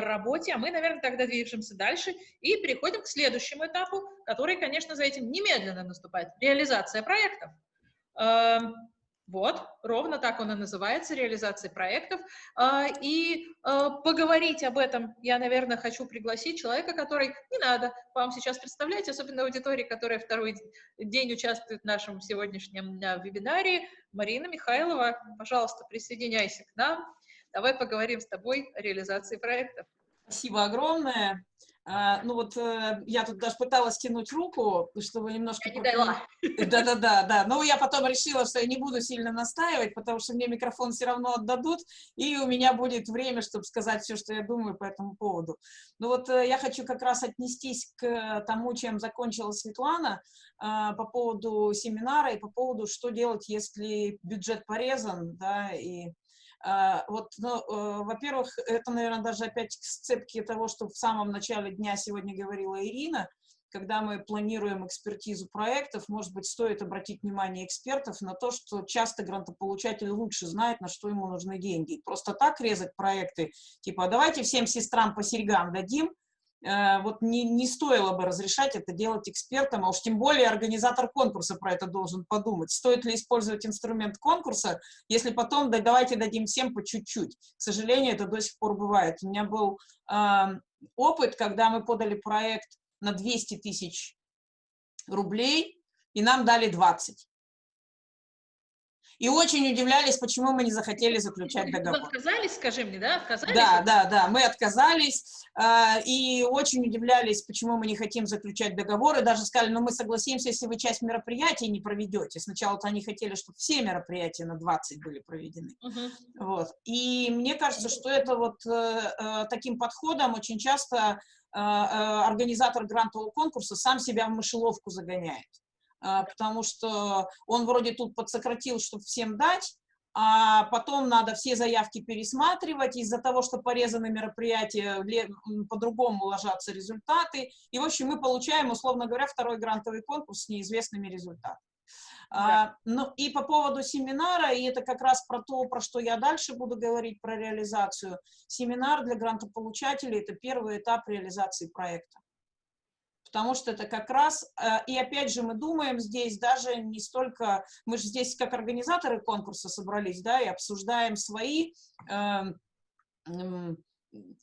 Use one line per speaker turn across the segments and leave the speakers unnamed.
работе, а мы, наверное, тогда движемся дальше и переходим к следующему этапу, который, конечно, за этим немедленно наступает, реализация проектов. Эм, вот, ровно так он и называется, реализация проектов. А, и а, поговорить об этом я, наверное, хочу пригласить человека, который не надо вам сейчас представлять, особенно аудитории, которая второй день участвует в нашем сегодняшнем вебинаре. Марина Михайлова, пожалуйста, присоединяйся к нам. Давай поговорим с тобой о реализации проектов.
Спасибо огромное. А, ну вот э, я тут даже пыталась тянуть руку, чтобы немножко... Да-да-да, да. Но я потом решила, что я не буду сильно настаивать, потому что мне микрофон все равно отдадут, и у меня будет время, чтобы сказать все, что я думаю по этому поводу. Ну вот э, я хочу как раз отнестись к тому, чем закончила Светлана, а, по поводу семинара и по поводу, что делать, если бюджет порезан, да, и вот, ну, э, во-первых, это, наверное, даже опять сцепки того, что в самом начале дня сегодня говорила Ирина, когда мы планируем экспертизу проектов, может быть, стоит обратить внимание экспертов на то, что часто грантополучатель лучше знает, на что ему нужны деньги. Просто так резать проекты, типа, давайте всем сестрам по серьгам дадим, вот не, не стоило бы разрешать это делать экспертам, а уж тем более организатор конкурса про это должен подумать. Стоит ли использовать инструмент конкурса, если потом, да давайте дадим всем по чуть-чуть. К сожалению, это до сих пор бывает. У меня был э, опыт, когда мы подали проект на 200 тысяч рублей, и нам дали 20 и очень удивлялись, почему мы не захотели заключать договор.
Вы отказались, скажи мне, да? Отказались?
Да, да, да, мы отказались, э, и очень удивлялись, почему мы не хотим заключать договор, и даже сказали, ну мы согласимся, если вы часть мероприятий не проведете. Сначала-то они хотели, чтобы все мероприятия на 20 были проведены. Uh Вот. И мне кажется, что это вот э, э, таким подходом очень часто организатор грантового конкурса сам себя в мышеловку загоняет. А, потому что он вроде тут подсократил, чтобы всем дать, а потом надо все заявки пересматривать, из-за того, что порезаны мероприятия, по-другому ложатся результаты, и, в общем, мы получаем, условно говоря, второй грантовый конкурс с неизвестными результатами. Да. А, ну и по поводу семинара, и это как раз про то, про что я дальше буду говорить, про реализацию. Семинар для грантополучателей – это первый этап реализации проекта потому что это как раз, э, и опять же мы думаем здесь даже не столько, мы же здесь как организаторы конкурса собрались, да, и обсуждаем свои эм,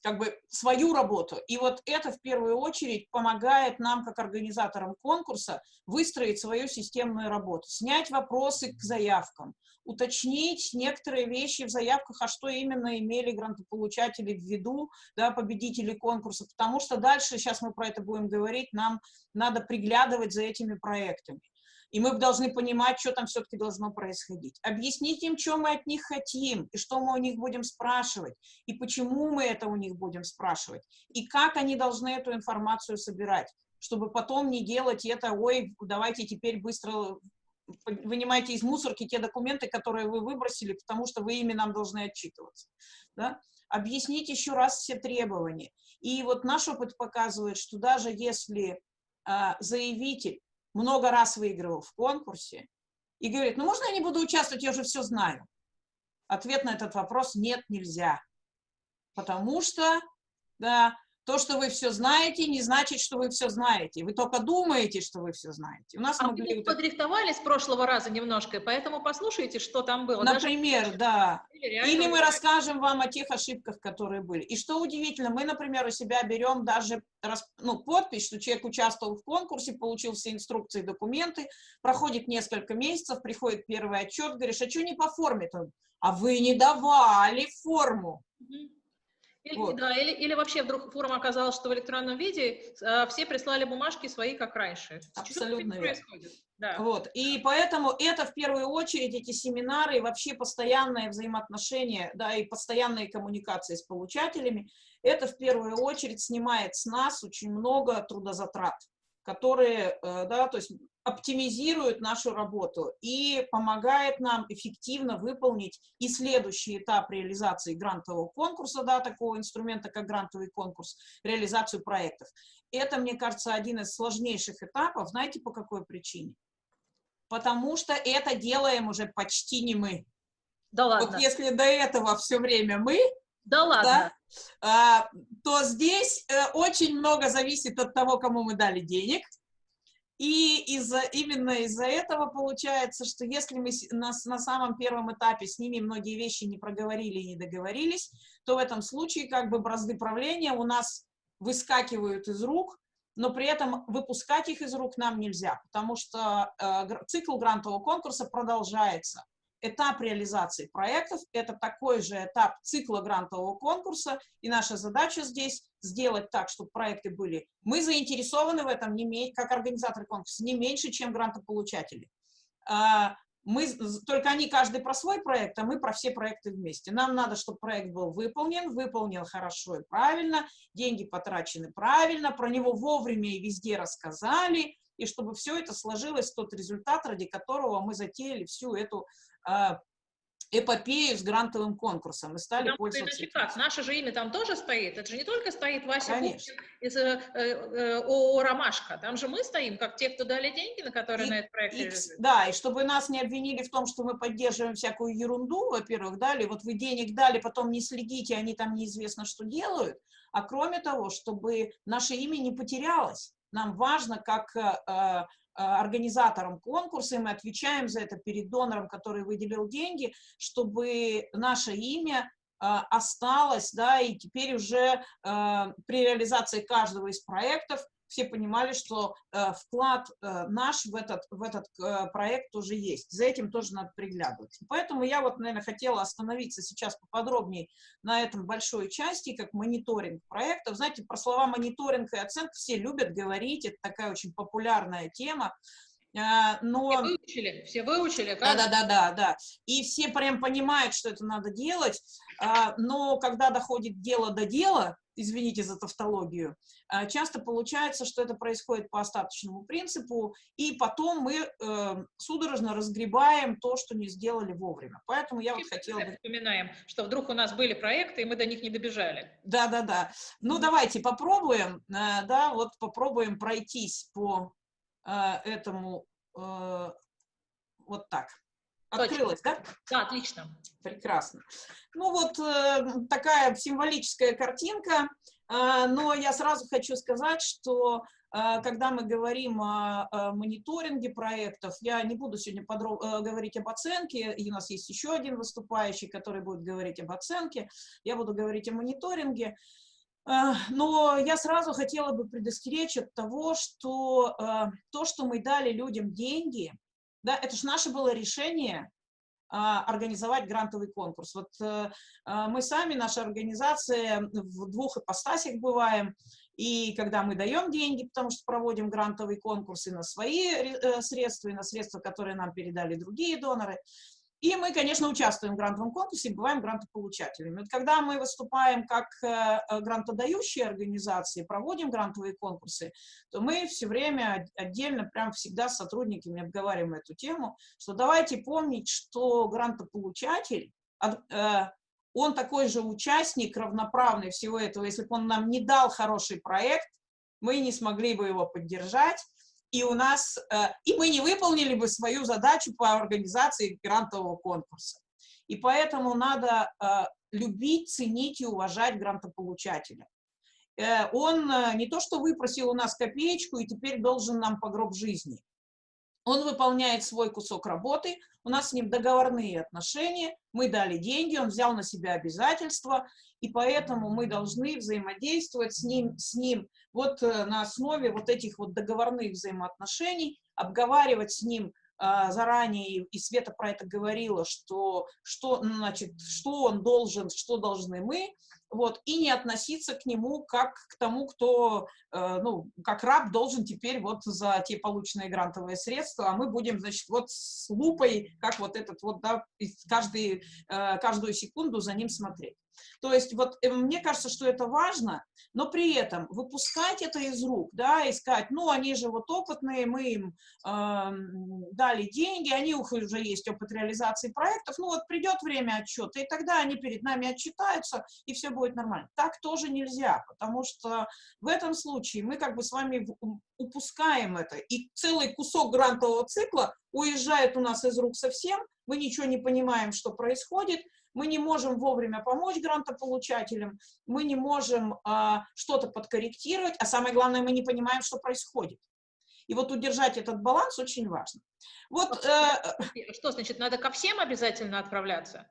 как бы свою работу. И вот это в первую очередь помогает нам, как организаторам конкурса, выстроить свою системную работу, снять вопросы к заявкам, уточнить некоторые вещи в заявках, а что именно имели грантополучатели в виду, да, победители конкурса, потому что дальше, сейчас мы про это будем говорить, нам надо приглядывать за этими проектами. И мы должны понимать, что там все-таки должно происходить. Объяснить им, что мы от них хотим, и что мы у них будем спрашивать, и почему мы это у них будем спрашивать, и как они должны эту информацию собирать, чтобы потом не делать это, ой, давайте теперь быстро вынимайте из мусорки те документы, которые вы выбросили, потому что вы ими нам должны отчитываться. Да? Объяснить еще раз все требования. И вот наш опыт показывает, что даже если а, заявитель много раз выигрывал в конкурсе и говорит, ну можно я не буду участвовать, я уже все знаю. Ответ на этот вопрос – нет, нельзя. Потому что, да, то, что вы все знаете, не значит, что вы все знаете. Вы только думаете, что вы все знаете.
У нас а могли... мы подрихтовали с прошлого раза немножко, поэтому послушайте, что там было.
Например, Даже... да. Или, Или мы расскажем вам о тех ошибках, которые были. И что удивительно, мы, например, у себя берем даже ну, подпись, что человек участвовал в конкурсе, получил все инструкции, документы, проходит несколько месяцев, приходит первый отчет, говоришь, а что не по форме-то? А вы не давали форму. Угу.
Или, вот. да, или, или вообще вдруг форма оказалась, что в электронном виде э, все прислали бумажки свои, как раньше.
Абсолютно происходит. Да. Вот. И поэтому это в первую очередь, эти семинары и вообще постоянное взаимоотношение, да, и постоянные коммуникации с получателями, это в первую очередь снимает с нас очень много трудозатрат которые, э, да, то есть оптимизирует нашу работу и помогает нам эффективно выполнить и следующий этап реализации грантового конкурса, да, такого инструмента, как грантовый конкурс, реализацию проектов. Это, мне кажется, один из сложнейших этапов. Знаете, по какой причине? Потому что это делаем уже почти не мы. Да ладно. Вот если до этого все время мы,
Да ладно.
Да, то здесь э, очень много зависит от того, кому мы дали денег. И из именно из-за этого получается, что если мы на, на самом первом этапе с ними многие вещи не проговорили и не договорились, то в этом случае как бы бразды правления у нас выскакивают из рук, но при этом выпускать их из рук нам нельзя, потому что э, цикл грантового конкурса продолжается этап реализации проектов – это такой же этап цикла грантового конкурса, и наша задача здесь сделать так, чтобы проекты были. Мы заинтересованы в этом, не как организаторы конкурса, не меньше, чем грантополучатели. А, мы, только они каждый про свой проект, а мы про все проекты вместе. Нам надо, чтобы проект был выполнен, выполнен хорошо и правильно, деньги потрачены правильно, про него вовремя и везде рассказали, и чтобы все это сложилось тот результат, ради которого мы затеяли всю эту эпопею с грантовым конкурсом и стали Потому пользоваться.
Как? Наше же имя там тоже стоит. Это же не только стоит Вася Конечно. из э, э, ООО «Ромашка». Там же мы стоим, как те, кто дали деньги, на которые и, на этот проект
и, Да, и чтобы нас не обвинили в том, что мы поддерживаем всякую ерунду, во-первых, дали, вот вы денег дали, потом не следите, они там неизвестно что делают, а кроме того, чтобы наше имя не потерялось. Нам важно, как э, э организатором конкурса, и мы отвечаем за это перед донором, который выделил деньги, чтобы наше имя а, осталось, да, и теперь уже при реализации каждого из проектов все понимали, что э, вклад э, наш в этот, в этот э, проект тоже есть. За этим тоже надо приглядывать. Поэтому я вот, наверное, хотела остановиться сейчас поподробнее на этом большой части, как мониторинг проектов. Знаете, про слова мониторинг и оценка все любят говорить, это такая очень популярная тема.
А, но... Все выучили, все выучили.
Да, да, да, да, да. И все прям понимают, что это надо делать, а, но когда доходит дело до дела, извините за тавтологию, а, часто получается, что это происходит по остаточному принципу, и потом мы э, судорожно разгребаем то, что не сделали вовремя. Поэтому я вот хотела бы...
Вспоминаем, что вдруг у нас были проекты, и мы до них не добежали.
Да, да, да. Ну, давайте попробуем, э, да, вот попробуем пройтись по э, этому э, вот так. Открылось, да?
Да, отлично.
Прекрасно. Ну вот э, такая символическая картинка, э, но я сразу хочу сказать, что э, когда мы говорим о, о мониторинге проектов, я не буду сегодня подробно э, говорить об оценке, и у нас есть еще один выступающий, который будет говорить об оценке, я буду говорить о мониторинге. Э, но я сразу хотела бы предостеречь от того, что то, что мы дали людям деньги, да, это же наше было решение а, организовать грантовый конкурс. Вот э, мы сами, наша организация, в двух ипостасях бываем, и когда мы даем деньги, потому что проводим грантовый конкурс и на свои средства, и на средства, которые нам передали другие доноры, и мы, конечно, участвуем в грантовом конкурсе и бываем грантополучателями. Вот когда мы выступаем как э, э, грантодающие организации, проводим грантовые конкурсы, то мы все время отдельно, прям всегда с сотрудниками обговариваем эту тему, что давайте помнить, что грантополучатель, э, он такой же участник, равноправный всего этого. Если бы он нам не дал хороший проект, мы не смогли бы его поддержать, и у нас, э, и мы не выполнили бы свою задачу по организации грантового конкурса. И поэтому надо э, любить, ценить и уважать грантополучателя. Э, он не то что выпросил у нас копеечку и теперь должен нам по гроб жизни. Он выполняет свой кусок работы, у нас с ним договорные отношения, мы дали деньги, он взял на себя обязательства, и поэтому мы должны взаимодействовать с ним, с ним вот э, на основе вот этих вот договорных взаимоотношений, обговаривать с ним а, заранее, и Света про это говорила, что, что, значит, что он должен, что должны мы, вот, и не относиться к нему как к тому, кто, э, ну, как раб должен теперь вот за те полученные грантовые средства, а мы будем, значит, вот с лупой, как вот этот вот, да, каждый, э, каждую секунду за ним смотреть. То есть вот э, мне кажется, что это важно, но при этом выпускать это из рук, да, искать, ну, они же вот опытные, мы им э, дали деньги, они уже есть опыт реализации проектов, ну, вот придет время отчета, и тогда они перед нами отчитаются, и все будет нормально. Так тоже нельзя, потому что в этом случае мы как бы с вами упускаем это, и целый кусок грантового цикла уезжает у нас из рук совсем, мы ничего не понимаем, что происходит, мы не можем вовремя помочь грантополучателям, мы не можем а, что-то подкорректировать, а самое главное, мы не понимаем, что происходит. И вот удержать этот баланс очень важно. Вот,
э, что значит, надо ко всем обязательно отправляться?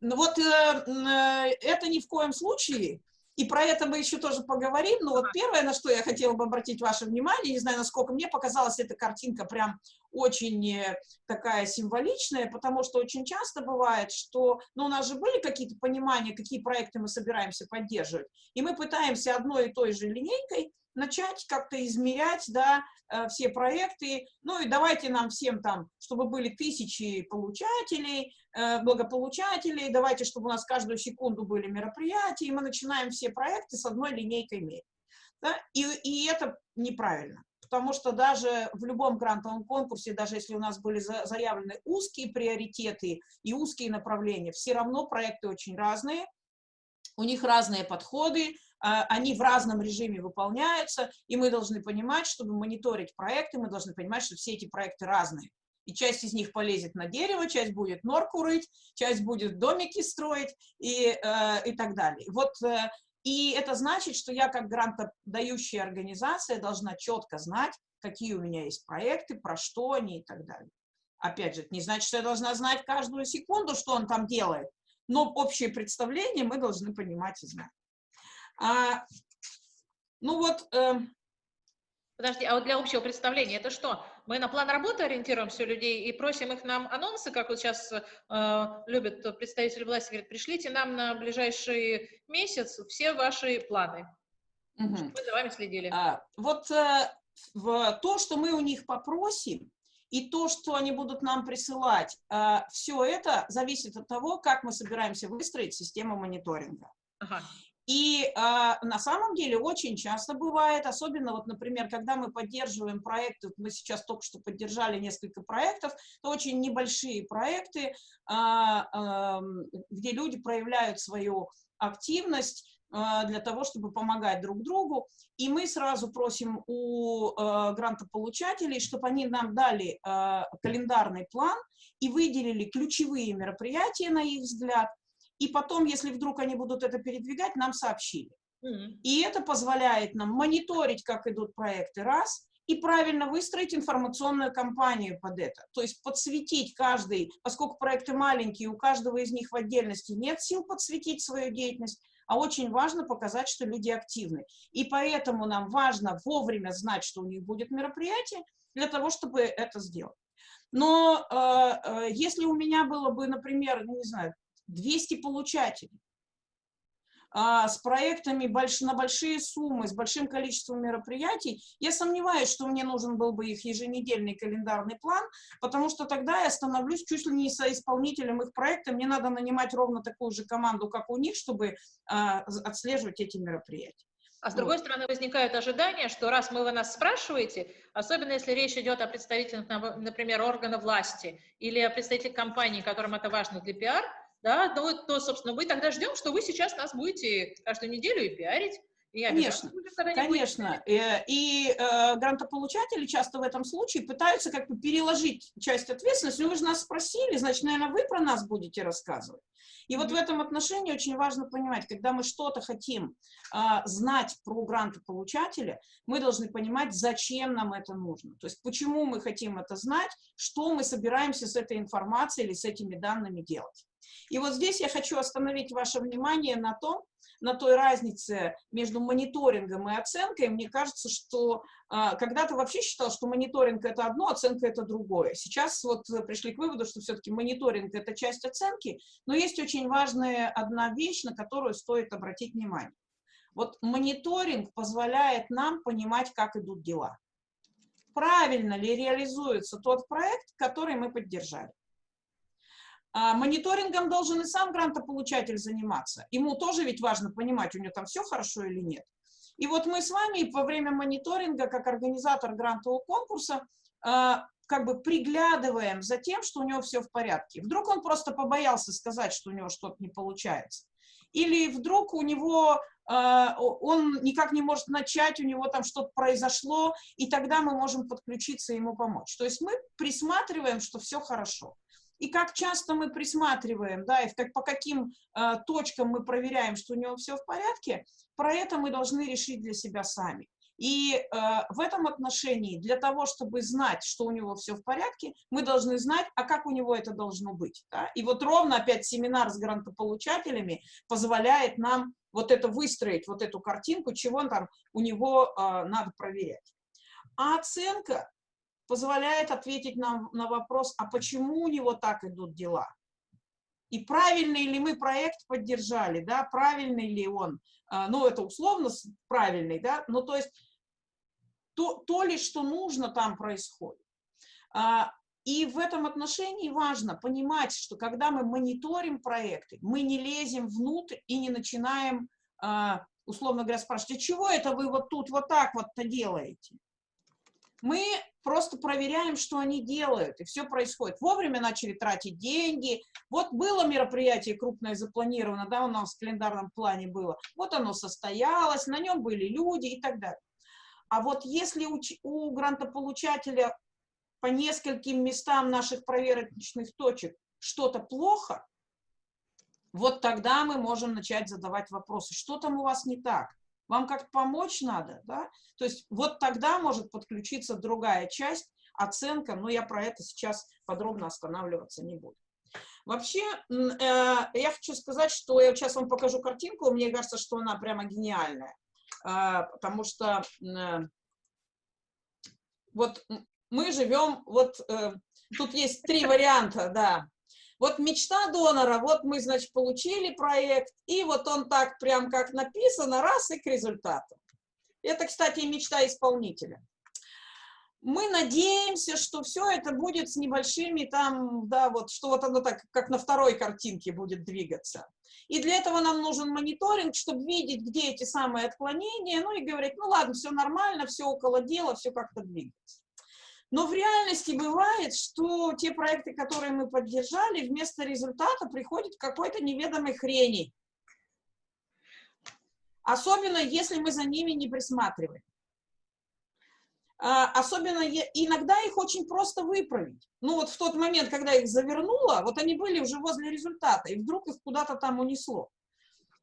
Ну вот э, э, это ни в коем случае, и про это мы еще тоже поговорим, но вот первое, на что я хотела бы обратить ваше внимание, не знаю, насколько мне показалась эта картинка прям очень э, такая символичная, потому что очень часто бывает, что, ну, у нас же были какие-то понимания, какие проекты мы собираемся поддерживать, и мы пытаемся одной и той же линейкой начать как-то измерять, да, э, все проекты, ну и давайте нам всем там, чтобы были тысячи получателей, э, благополучателей, давайте, чтобы у нас каждую секунду были мероприятия, и мы начинаем все проекты с одной линейкой мерить. Да? И, и это неправильно, потому что даже в любом грантовом конкурсе, даже если у нас были заявлены узкие приоритеты и узкие направления, все равно проекты очень разные, у них разные подходы, они в разном режиме выполняются, и мы должны понимать, чтобы мониторить проекты, мы должны понимать, что все эти проекты разные. И часть из них полезет на дерево, часть будет норку рыть, часть будет домики строить и, э, и так далее. Вот, э, и это значит, что я как грантодающая организация должна четко знать, какие у меня есть проекты, про что они и так далее. Опять же, это не значит, что я должна знать каждую секунду, что он там делает, но общее представление мы должны понимать и знать. А, ну вот... Э,
Подожди, а вот для общего представления это что? Мы на план работы ориентируемся у людей и просим их нам анонсы, как вот сейчас э, любят представители власти, говорят, пришлите нам на ближайший месяц все ваши планы, угу. чтобы мы за вами следили.
А, вот э, в, то, что мы у них попросим, и то, что они будут нам присылать, э, все это зависит от того, как мы собираемся выстроить систему мониторинга. Ага. И э, на самом деле очень часто бывает, особенно вот, например, когда мы поддерживаем проекты, мы сейчас только что поддержали несколько проектов, это очень небольшие проекты, э, э, где люди проявляют свою активность, для того, чтобы помогать друг другу. И мы сразу просим у э, грантополучателей, чтобы они нам дали э, календарный план и выделили ключевые мероприятия, на их взгляд, и потом, если вдруг они будут это передвигать, нам сообщили. Mm И это позволяет нам мониторить, как идут проекты, раз, и правильно выстроить информационную кампанию под это. То есть подсветить каждый, поскольку проекты маленькие, у каждого из них в отдельности нет сил подсветить свою деятельность, а очень важно показать, что люди активны. И поэтому нам важно вовремя знать, что у них будет мероприятие, для того, чтобы это сделать. Но э, э, если у меня было бы, например, ну, не знаю, 200 получателей, а, с проектами больш, на большие суммы, с большим количеством мероприятий, я сомневаюсь, что мне нужен был бы их еженедельный календарный план, потому что тогда я становлюсь чуть ли не соисполнителем их проекта, мне надо нанимать ровно такую же команду, как у них, чтобы а, отслеживать эти мероприятия.
А с другой вот. стороны, возникает ожидание, что раз вы нас спрашиваете, особенно если речь идет о представителях, например, органа власти или о представителях компании, которым это важно для пиар, да, то, то, собственно, мы тогда ждем, что вы сейчас нас будете каждую неделю и пиарить,
и конечно, конечно. И, э, и э, грантополучатели часто в этом случае пытаются как бы переложить часть ответственности. Ну, вы же нас спросили, значит, наверное, вы про нас будете рассказывать. И вот в этом отношении очень важно понимать, когда мы что-то хотим э, знать про грантополучателя, мы должны понимать, зачем нам это нужно. То есть почему мы хотим это знать, что мы собираемся с этой информацией или с этими данными делать. И вот здесь я хочу остановить ваше внимание на том, на той разнице между мониторингом и оценкой. Мне кажется, что э, когда-то вообще считал, что мониторинг это одно, оценка это другое. Сейчас вот пришли к выводу, что все-таки мониторинг это часть оценки, но есть очень важная одна вещь, на которую стоит обратить внимание. Вот мониторинг позволяет нам понимать, как идут дела. Правильно ли реализуется тот проект, который мы поддержали. А мониторингом должен и сам грантополучатель заниматься. Ему тоже ведь важно понимать, у него там все хорошо или нет. И вот мы с вами во время мониторинга, как организатор грантового конкурса, а, как бы приглядываем за тем, что у него все в порядке. Вдруг он просто побоялся сказать, что у него что-то не получается. Или вдруг у него а, он никак не может начать, у него там что-то произошло, и тогда мы можем подключиться и ему помочь. То есть мы присматриваем, что все хорошо. И как часто мы присматриваем, да, и как, по каким э, точкам мы проверяем, что у него все в порядке, про это мы должны решить для себя сами. И э, в этом отношении для того, чтобы знать, что у него все в порядке, мы должны знать, а как у него это должно быть. Да? И вот ровно опять семинар с грантополучателями позволяет нам вот это выстроить, вот эту картинку, чего там у него э, надо проверять. А оценка позволяет ответить нам на вопрос, а почему у него так идут дела? И правильный ли мы проект поддержали, да, правильный ли он, э, ну, это условно правильный, да, ну, то есть то, то ли, что нужно, там происходит. А, и в этом отношении важно понимать, что когда мы мониторим проекты, мы не лезем внутрь и не начинаем, а, условно говоря, спрашивать, а чего это вы вот тут вот так вот-то делаете? Мы просто проверяем, что они делают, и все происходит. Вовремя начали тратить деньги. Вот было мероприятие крупное запланировано, да, у нас в календарном плане было. Вот оно состоялось, на нем были люди и так далее. А вот если у, у грантополучателя по нескольким местам наших проверочных точек что-то плохо, вот тогда мы можем начать задавать вопросы. Что там у вас не так? Вам как-то помочь надо, да? То есть вот тогда может подключиться другая часть, оценка, но я про это сейчас подробно останавливаться не буду. Вообще, э, я хочу сказать, что я сейчас вам покажу картинку, мне кажется, что она прямо гениальная. А, потому что э, вот мы живем, вот э, тут есть три варианта, да. Вот мечта донора, вот мы, значит, получили проект, и вот он так прям как написано, раз и к результату. Это, кстати, мечта исполнителя мы надеемся, что все это будет с небольшими там, да, вот, что вот оно так, как на второй картинке будет двигаться. И для этого нам нужен мониторинг, чтобы видеть, где эти самые отклонения, ну и говорить, ну ладно, все нормально, все около дела, все как-то двигается. Но в реальности бывает, что те проекты, которые мы поддержали, вместо результата приходит какой-то неведомой хрени. Особенно, если мы за ними не присматриваем. А, особенно иногда их очень просто выправить. Ну вот в тот момент, когда их завернуло, вот они были уже возле результата, и вдруг их куда-то там унесло.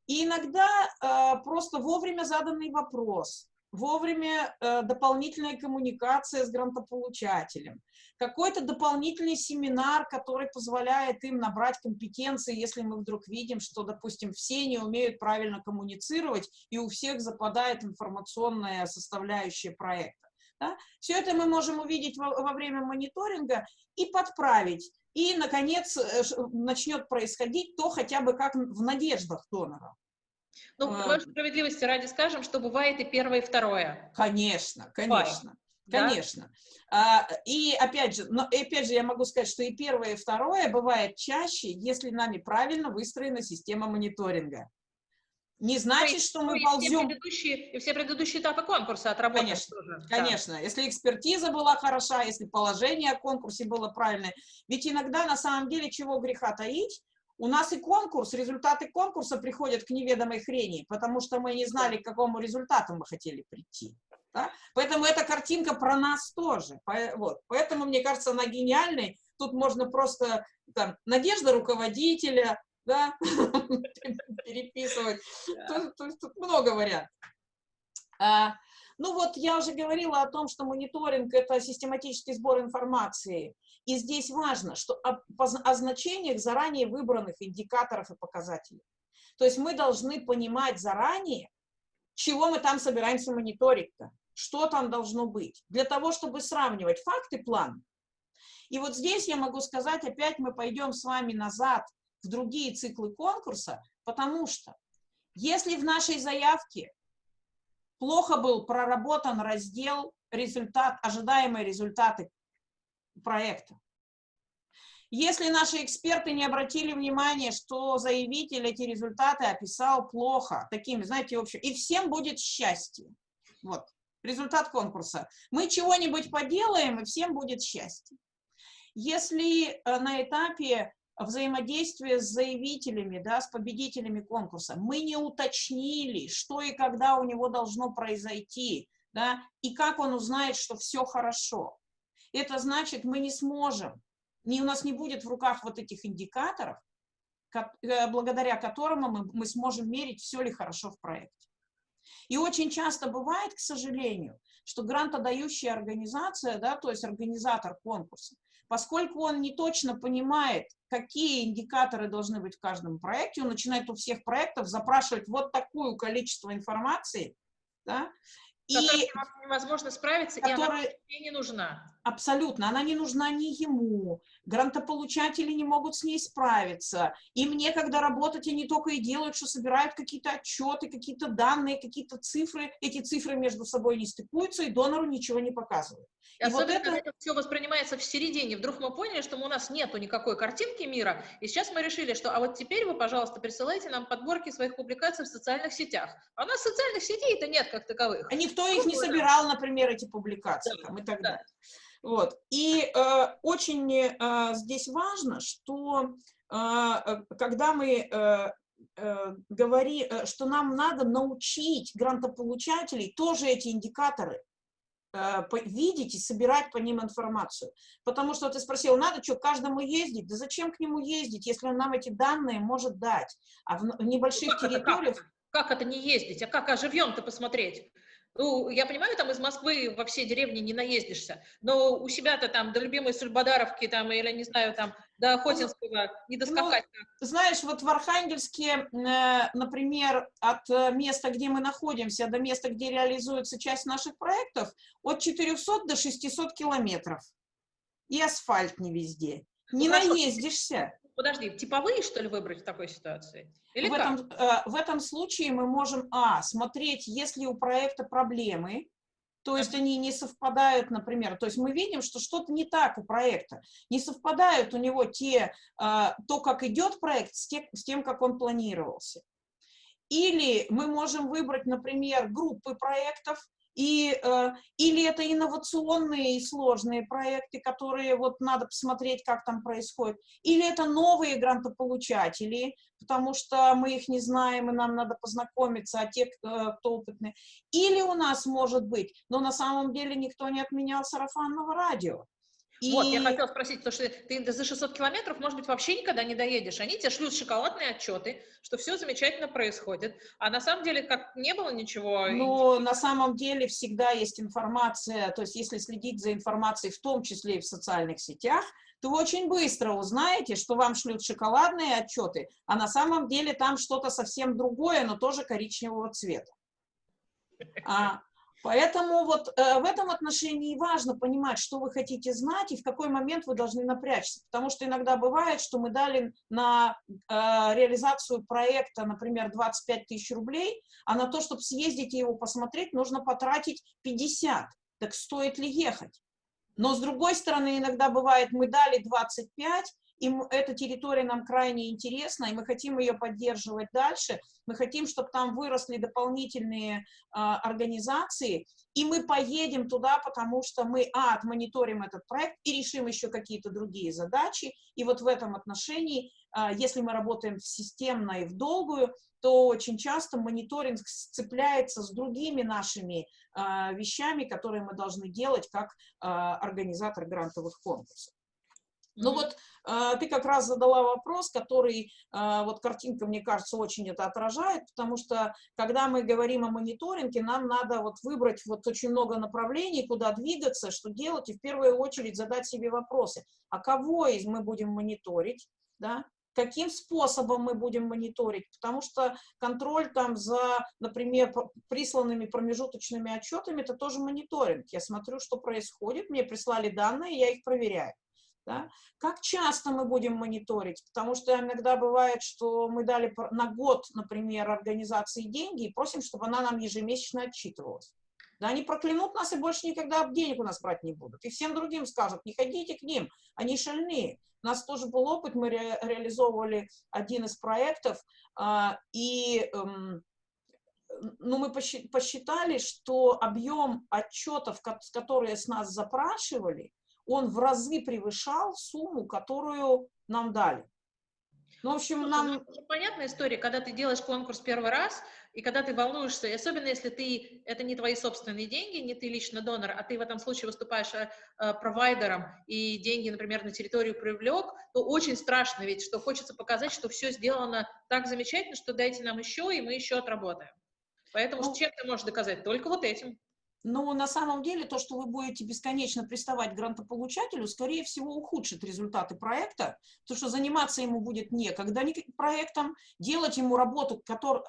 И иногда э, просто вовремя заданный вопрос, вовремя э, дополнительная коммуникация с грантополучателем, какой-то дополнительный семинар, который позволяет им набрать компетенции, если мы вдруг видим, что, допустим, все не умеют правильно коммуницировать, и у всех западает информационная составляющая проекта. Да? Все это мы можем увидеть во, во время мониторинга и подправить. И, наконец, э, начнет происходить то хотя бы как в надеждах донора.
Ну, а, справедливости ради скажем, что бывает и первое, и второе.
Конечно, конечно. Бывает. Конечно. Да? и опять же, но опять же я могу сказать, что и первое, и второе бывает чаще, если нами правильно выстроена система мониторинга не значит, что мы ползем... Все
предыдущие, и все предыдущие этапы конкурса отработаны
Конечно, тоже. конечно. Да. Если экспертиза была хороша, если положение о конкурсе было правильное. Ведь иногда, на самом деле, чего греха таить, у нас и конкурс, результаты конкурса приходят к неведомой хрени, потому что мы не знали, к какому результату мы хотели прийти. Да? Поэтому эта картинка про нас тоже. Вот. Поэтому, мне кажется, она гениальной. Тут можно просто там, надежда руководителя, да, переписывать. Тут много вариантов. А, ну вот я уже говорила о том, что мониторинг – это систематический сбор информации. И здесь важно, что о, о значениях заранее выбранных индикаторов и показателей. То есть мы должны понимать заранее, чего мы там собираемся мониторить-то, что там должно быть, для того, чтобы сравнивать факты, план. И вот здесь я могу сказать, опять мы пойдем с вами назад в другие циклы конкурса, потому что если в нашей заявке плохо был проработан раздел результат, ожидаемые результаты проекта, если наши эксперты не обратили внимания, что заявитель эти результаты описал плохо, такими, знаете, общем, и всем будет счастье. Вот, результат конкурса. Мы чего-нибудь поделаем, и всем будет счастье. Если э, на этапе взаимодействие с заявителями, да, с победителями конкурса. Мы не уточнили, что и когда у него должно произойти, да, и как он узнает, что все хорошо. Это значит, мы не сможем не, у нас не будет в руках вот этих индикаторов, э, благодаря которым мы, мы сможем мерить, все ли хорошо в проекте. И очень часто бывает, к сожалению, что грантодающая организация, да, то есть организатор конкурса, поскольку он не точно понимает, какие индикаторы должны быть в каждом проекте, он начинает у всех проектов запрашивать вот такое количество информации, да,
и невозможно справиться, который, и она не нужна.
Абсолютно, она не нужна ни ему, грантополучатели не могут с ней справиться, им некогда работать, они только и делают, что собирают какие-то отчеты, какие-то данные, какие-то цифры, эти цифры между собой не стыкуются, и донору ничего не показывают.
И, и вот это... это все воспринимается в середине. Вдруг мы поняли, что у нас нету никакой картинки мира, и сейчас мы решили, что а вот теперь вы, пожалуйста, присылайте нам подборки своих публикаций в социальных сетях. А у нас социальных сетей-то нет как таковых.
А никто их не собирал, например, эти публикации да, там, и так да. далее. Вот. И э, очень э, здесь важно, что э, когда мы э, э, говорим, э, что нам надо научить грантополучателей тоже эти индикаторы Э, видеть и собирать по ним информацию. Потому что ты спросил, надо что, каждому ездить? Да зачем к нему ездить, если он нам эти данные может дать? А в небольших ну, как территориях...
Это, как, как это не ездить? А как, а живьем-то посмотреть? Ну, я понимаю, там из Москвы во все деревни не наездишься, но у себя-то там до любимой Сульбадаровки там, или, не знаю, там, до Охотинского не доскакать.
Ну, знаешь, вот в Архангельске, э, например, от места, где мы находимся, до места, где реализуется часть наших проектов, от 400 до 600 километров. И асфальт не везде. Не ну, наездишься.
Подожди, типовые, что ли, выбрать в такой ситуации? Или
в, этом, э, в этом случае мы можем, а, смотреть, есть ли у проекта проблемы, то есть они не совпадают, например, то есть мы видим, что что-то не так у проекта, не совпадают у него те, э, то, как идет проект, с тем, с тем, как он планировался. Или мы можем выбрать, например, группы проектов, и, э, или это инновационные и сложные проекты, которые вот надо посмотреть, как там происходит, или это новые грантополучатели, потому что мы их не знаем, и нам надо познакомиться, а те, кто, кто опытные. Или у нас может быть, но на самом деле никто не отменял сарафанного радио.
И... Вот, я хотела спросить, потому что ты за 600 километров, может быть, вообще никогда не доедешь. Они тебе шлют шоколадные отчеты, что все замечательно происходит. А на самом деле, как не было ничего...
Ну, на самом деле всегда есть информация, то есть если следить за информацией, в том числе и в социальных сетях, то вы очень быстро узнаете, что вам шлют шоколадные отчеты, а на самом деле там что-то совсем другое, но тоже коричневого цвета. А, Поэтому вот э, в этом отношении важно понимать, что вы хотите знать и в какой момент вы должны напрячься. Потому что иногда бывает, что мы дали на э, реализацию проекта, например, 25 тысяч рублей, а на то, чтобы съездить и его посмотреть, нужно потратить 50. Так стоит ли ехать? Но с другой стороны, иногда бывает, мы дали 25, и эта территория нам крайне интересна, и мы хотим ее поддерживать дальше, мы хотим, чтобы там выросли дополнительные а, организации, и мы поедем туда, потому что мы, а, отмониторим этот проект и решим еще какие-то другие задачи, и вот в этом отношении, а, если мы работаем системно и в долгую, то очень часто мониторинг сцепляется с другими нашими а, вещами, которые мы должны делать как а, организатор грантовых конкурсов. Ну вот э, ты как раз задала вопрос, который, э, вот картинка, мне кажется, очень это отражает, потому что, когда мы говорим о мониторинге, нам надо вот выбрать вот очень много направлений, куда двигаться, что делать, и в первую очередь задать себе вопросы. А кого из мы будем мониторить, да? Каким способом мы будем мониторить? Потому что контроль там за, например, присланными промежуточными отчетами, это тоже мониторинг. Я смотрю, что происходит, мне прислали данные, я их проверяю. Да? Как часто мы будем мониторить? Потому что иногда бывает, что мы дали на год, например, организации деньги и просим, чтобы она нам ежемесячно отчитывалась. Да, они проклянут нас и больше никогда денег у нас брать не будут. И всем другим скажут, не ходите к ним, они шальные. У нас тоже был опыт, мы ре реализовывали один из проектов, а, и эм, ну, мы посчитали, что объем отчетов, которые с нас запрашивали, он в разы превышал сумму, которую нам дали. Ну, в общем,
Слушай,
нам...
ну, это понятная история, когда ты делаешь конкурс первый раз, и когда ты волнуешься, и особенно если ты, это не твои собственные деньги, не ты лично донор, а ты в этом случае выступаешь э, э, провайдером, и деньги, например, на территорию привлек, то очень страшно ведь, что хочется показать, что все сделано так замечательно, что дайте нам еще, и мы еще отработаем. Поэтому
Ну,
чем ты можешь доказать? Только вот этим.
Но на самом деле то, что вы будете бесконечно приставать к грантополучателю, скорее всего, ухудшит результаты проекта, потому что заниматься ему будет некогда проектом, делать ему работу,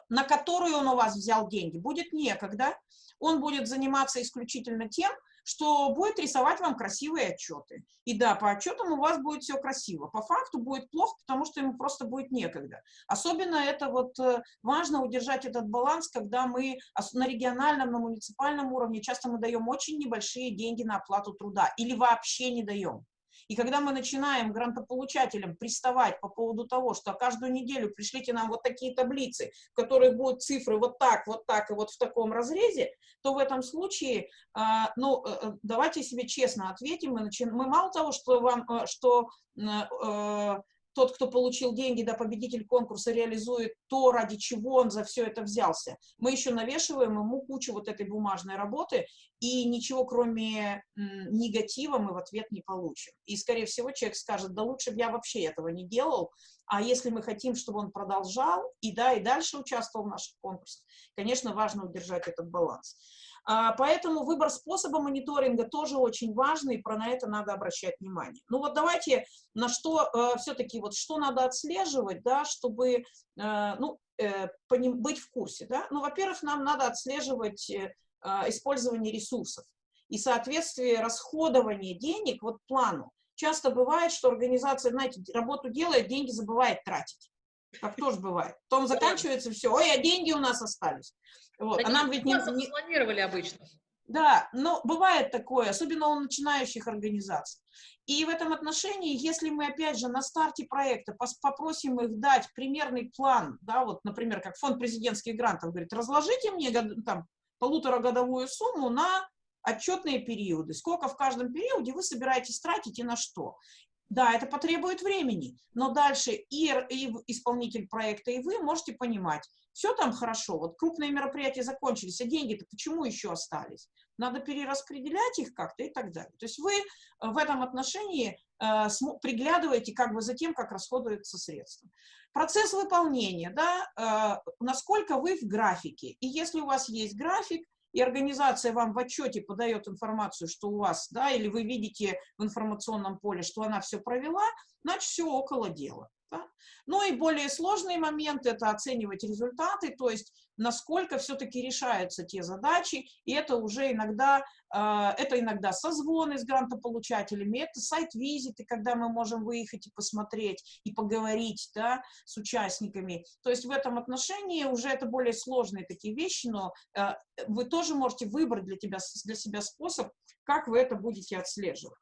на которую он у вас взял деньги, будет некогда. Он будет заниматься исключительно тем, что будет рисовать вам красивые отчеты. И да, по отчетам у вас будет все красиво. По факту будет плохо, потому что ему просто будет некогда. Особенно это вот э, важно удержать этот баланс, когда мы на региональном, на муниципальном уровне часто мы даем очень небольшие деньги на оплату труда или вообще не даем. И когда мы начинаем грантополучателям приставать по поводу того, что каждую неделю пришлите нам вот такие таблицы, в которых будут цифры вот так, вот так и вот в таком разрезе, то в этом случае, а, ну, э, э, давайте себе честно ответим, мы, начи... мы мало того, что вам, э, что тот, кто получил деньги, да, победитель конкурса, реализует то, ради чего он за все это взялся. Мы еще навешиваем ему кучу вот этой бумажной работы, и ничего, кроме негатива, мы в ответ не получим. И, скорее всего, человек скажет, да лучше бы я вообще этого не делал, а если мы хотим, чтобы он продолжал и, да, и дальше участвовал в наших конкурсах, конечно, важно удержать этот баланс. А, поэтому выбор способа мониторинга тоже очень важный, про на это надо обращать внимание. Ну вот давайте на что э, все-таки, вот что надо отслеживать, да, чтобы э, ну, э, быть в курсе. Да? Ну, во-первых, нам надо отслеживать использование ресурсов и соответствие расходования денег вот плану. Часто бывает, что организация, знаете, работу делает, деньги забывает тратить. Так тоже бывает. Потом заканчивается все, ой, а деньги у нас остались. Вот.
а нам ведь не, не... планировали обычно.
Да, но бывает такое, особенно у начинающих организаций. И в этом отношении, если мы, опять же, на старте проекта попросим их дать примерный план, да, вот, например, как фонд президентских грантов говорит, разложите мне там, полуторагодовую сумму на отчетные периоды, сколько в каждом периоде вы собираетесь тратить и на что. Да, это потребует времени, но дальше и, и исполнитель проекта, и вы можете понимать, все там хорошо, вот крупные мероприятия закончились, а деньги-то почему еще остались? Надо перераспределять их как-то и так далее. То есть вы э, в этом отношении э, приглядываете как бы за тем, как расходуются средства. Процесс выполнения, да, э, насколько вы в графике. И если у вас есть график, и организация вам в отчете подает информацию, что у вас, да, или вы видите в информационном поле, что она все провела, значит, все около дела. Да? Ну и более сложный момент – это оценивать результаты, то есть насколько все-таки решаются те задачи, и это уже иногда, э, это иногда созвоны с грантополучателями, это сайт-визиты, когда мы можем выехать и посмотреть, и поговорить да, с участниками. То есть в этом отношении уже это более сложные такие вещи, но э, вы тоже можете выбрать для, тебя, для себя способ, как вы это будете отслеживать.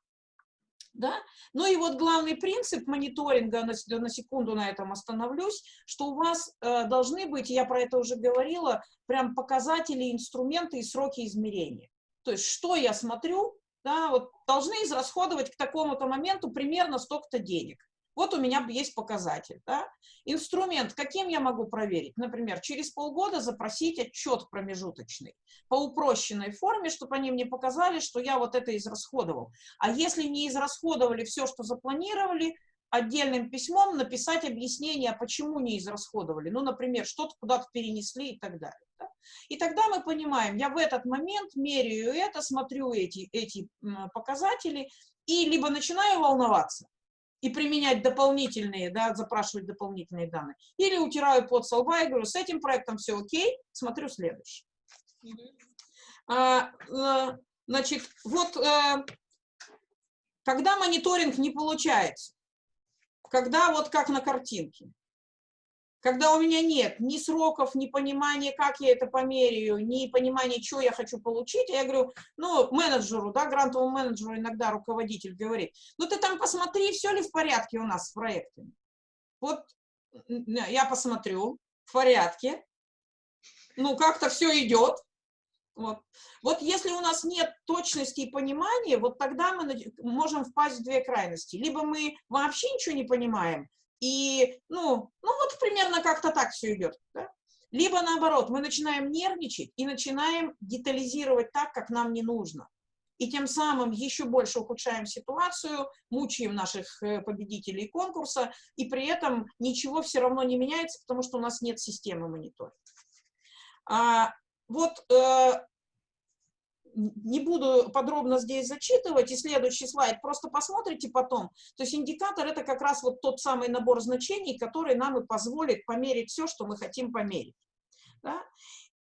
Да? Ну и вот главный принцип мониторинга, на, на секунду на этом остановлюсь, что у вас э, должны быть, я про это уже говорила, прям показатели, инструменты и сроки измерения. То есть что я смотрю, да, вот должны израсходовать к такому-то моменту примерно столько-то денег. Вот у меня есть показатель. Да? Инструмент, каким я могу проверить? Например, через полгода запросить отчет промежуточный по упрощенной форме, чтобы они мне показали, что я вот это израсходовал. А если не израсходовали все, что запланировали, отдельным письмом написать объяснение, почему не израсходовали. Ну, например, что-то куда-то перенесли и так далее. Да? И тогда мы понимаем, я в этот момент меряю это, смотрю эти, эти показатели и либо начинаю волноваться, и применять дополнительные, да, запрашивать дополнительные данные. Или утираю под со лба и говорю, с этим проектом все окей, смотрю следующий. Mm -hmm. а, а, значит, вот а, когда мониторинг не получается, когда вот как на картинке, когда у меня нет ни сроков, ни понимания, как я это померяю, ни понимания, что я хочу получить, я говорю, ну, менеджеру, да, грантовому менеджеру иногда руководитель говорит, ну, ты там посмотри, все ли в порядке у нас с проектами. Вот я посмотрю, в порядке, ну, как-то все идет, вот. вот если у нас нет точности и понимания, вот тогда мы можем впасть в две крайности. Либо мы вообще ничего не понимаем, И, ну, ну вот примерно как-то так все идет. Да? Либо наоборот, мы начинаем нервничать и начинаем детализировать так, как нам не нужно. И тем самым еще больше ухудшаем ситуацию, мучаем наших э, победителей конкурса, и при этом ничего все равно не меняется, потому что у нас нет системы мониторинга. А, вот э, не буду подробно здесь зачитывать, и следующий слайд просто посмотрите потом. То есть индикатор — это как раз вот тот самый набор значений, который нам и позволит померить все, что мы хотим померить. Да?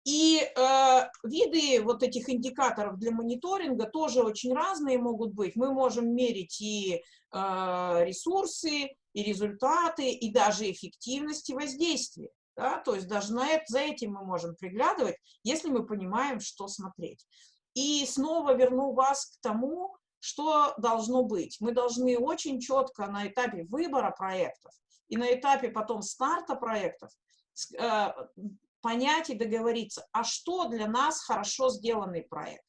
И э, виды вот этих индикаторов для мониторинга тоже очень разные могут быть. Мы можем мерить и э, ресурсы, и результаты, и даже эффективность и воздействие. Да? То есть даже на это, за этим мы можем приглядывать, если мы понимаем, что смотреть. И снова верну вас к тому, что должно быть. Мы должны очень четко на этапе выбора проектов и на этапе потом старта проектов э, понять и договориться, а что для нас хорошо сделанный проект.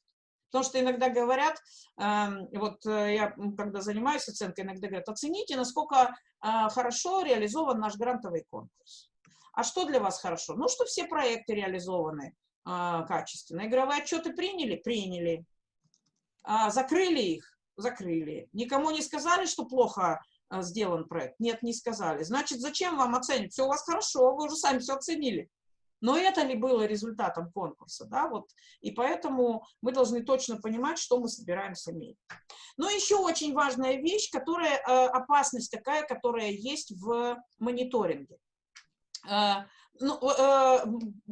Потому что иногда говорят, эм, вот э, я когда занимаюсь оценкой, иногда говорят, оцените, насколько э, хорошо реализован наш грантовый конкурс. А что для вас хорошо? Ну, что все проекты реализованы а, качественно. Игровые отчеты приняли? Приняли. А, закрыли их? Закрыли. Никому не сказали, что плохо а, сделан проект? Нет, не сказали. Значит, зачем вам оценить? Все у вас хорошо, вы уже сами все оценили. Но это ли было результатом конкурса, да, вот, и поэтому мы должны точно понимать, что мы собираемся иметь. Но еще очень важная вещь, которая, э, опасность такая, которая есть в мониторинге. Э, ну, э,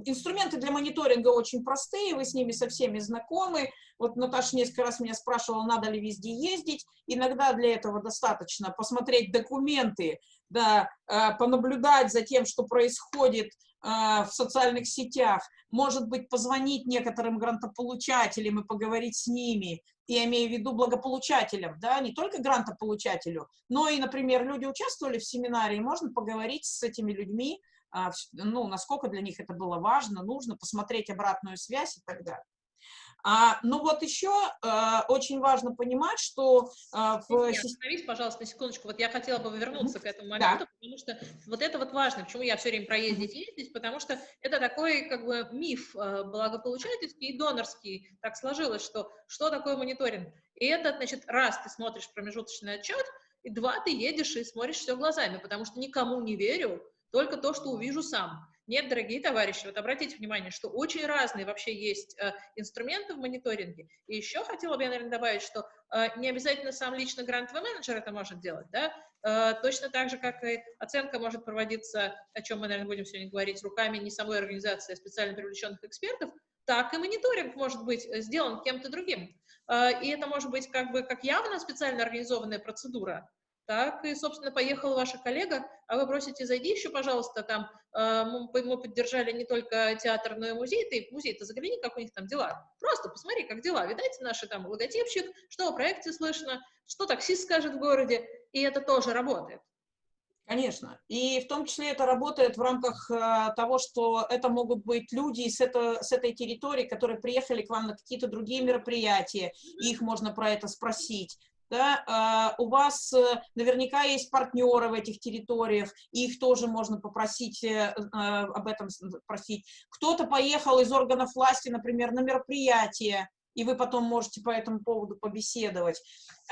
инструменты для мониторинга очень простые, вы с ними со всеми знакомы. Вот Наташа несколько раз меня спрашивала, надо ли везде ездить. Иногда для этого достаточно посмотреть документы, да, э, понаблюдать за тем, что происходит э, в социальных сетях, может быть, позвонить некоторым грантополучателям и поговорить с ними, я имею в виду благополучателям, да, не только грантополучателю, но и, например, люди участвовали в семинаре, и можно поговорить с этими людьми, ну, насколько для них это было важно, нужно, посмотреть обратную связь и так далее. А, ну вот еще а, очень важно понимать, что...
А, в... Остановись, пожалуйста, на секундочку. Вот я хотела бы вернуться mm -hmm. к этому моменту, да. потому что вот это вот важно. Почему я все время проездить, ездить? Потому что это такой как бы миф а, благополучательский и донорский. Так сложилось, что что такое мониторинг? И это, значит, раз ты смотришь промежуточный отчет, и два ты едешь и смотришь все глазами, потому что никому не верю, только то, что увижу сам. Нет, дорогие товарищи, вот обратите внимание, что очень разные вообще есть э, инструменты в мониторинге. И еще хотела бы я, наверное, добавить, что э, не обязательно сам лично грантовый менеджер это может делать, да, э, точно так же, как и оценка может проводиться, о чем мы, наверное, будем сегодня говорить, руками не самой организации, а специально привлеченных экспертов, так и мониторинг может быть э, сделан кем-то другим. Э, и это может быть как бы как явно специально организованная процедура, так и, собственно, поехала ваша коллега, а вы просите, зайди еще, пожалуйста, там, э, мы поддержали не только театр, но и музей, ты в музей-то загляни, как у них там дела. Просто посмотри, как дела. Видайте наши там логотипчик, что о проекте слышно, что таксист скажет в городе, и это тоже работает.
Конечно. И в том числе это работает в рамках э, того, что это могут быть люди с, это, с этой территории, которые приехали к вам на какие-то другие мероприятия, их можно про это спросить да, а, у вас э, наверняка есть партнеры в этих территориях, их тоже можно попросить э, а, об этом просить. Кто-то поехал из органов власти, например, на мероприятие, и вы потом можете по этому поводу побеседовать.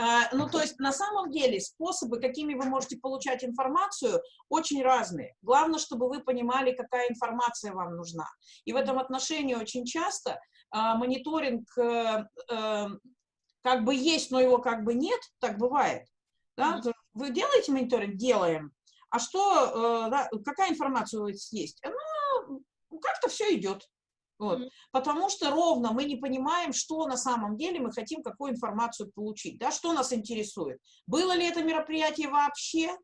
А, ну, то есть, на самом деле, способы, какими вы можете получать информацию, очень разные. Главное, чтобы вы понимали, какая информация вам нужна. И в этом отношении очень часто мониторинг э, как бы есть, но его как бы нет, так бывает. Да? Вы делаете мониторинг? Делаем. А что, э, да, какая информация у вас есть? Ну, как-то все идет. Вот. Mm -hmm. Потому что ровно мы не понимаем, что на самом деле мы хотим, какую информацию получить, да, что нас интересует. Было ли это мероприятие вообще?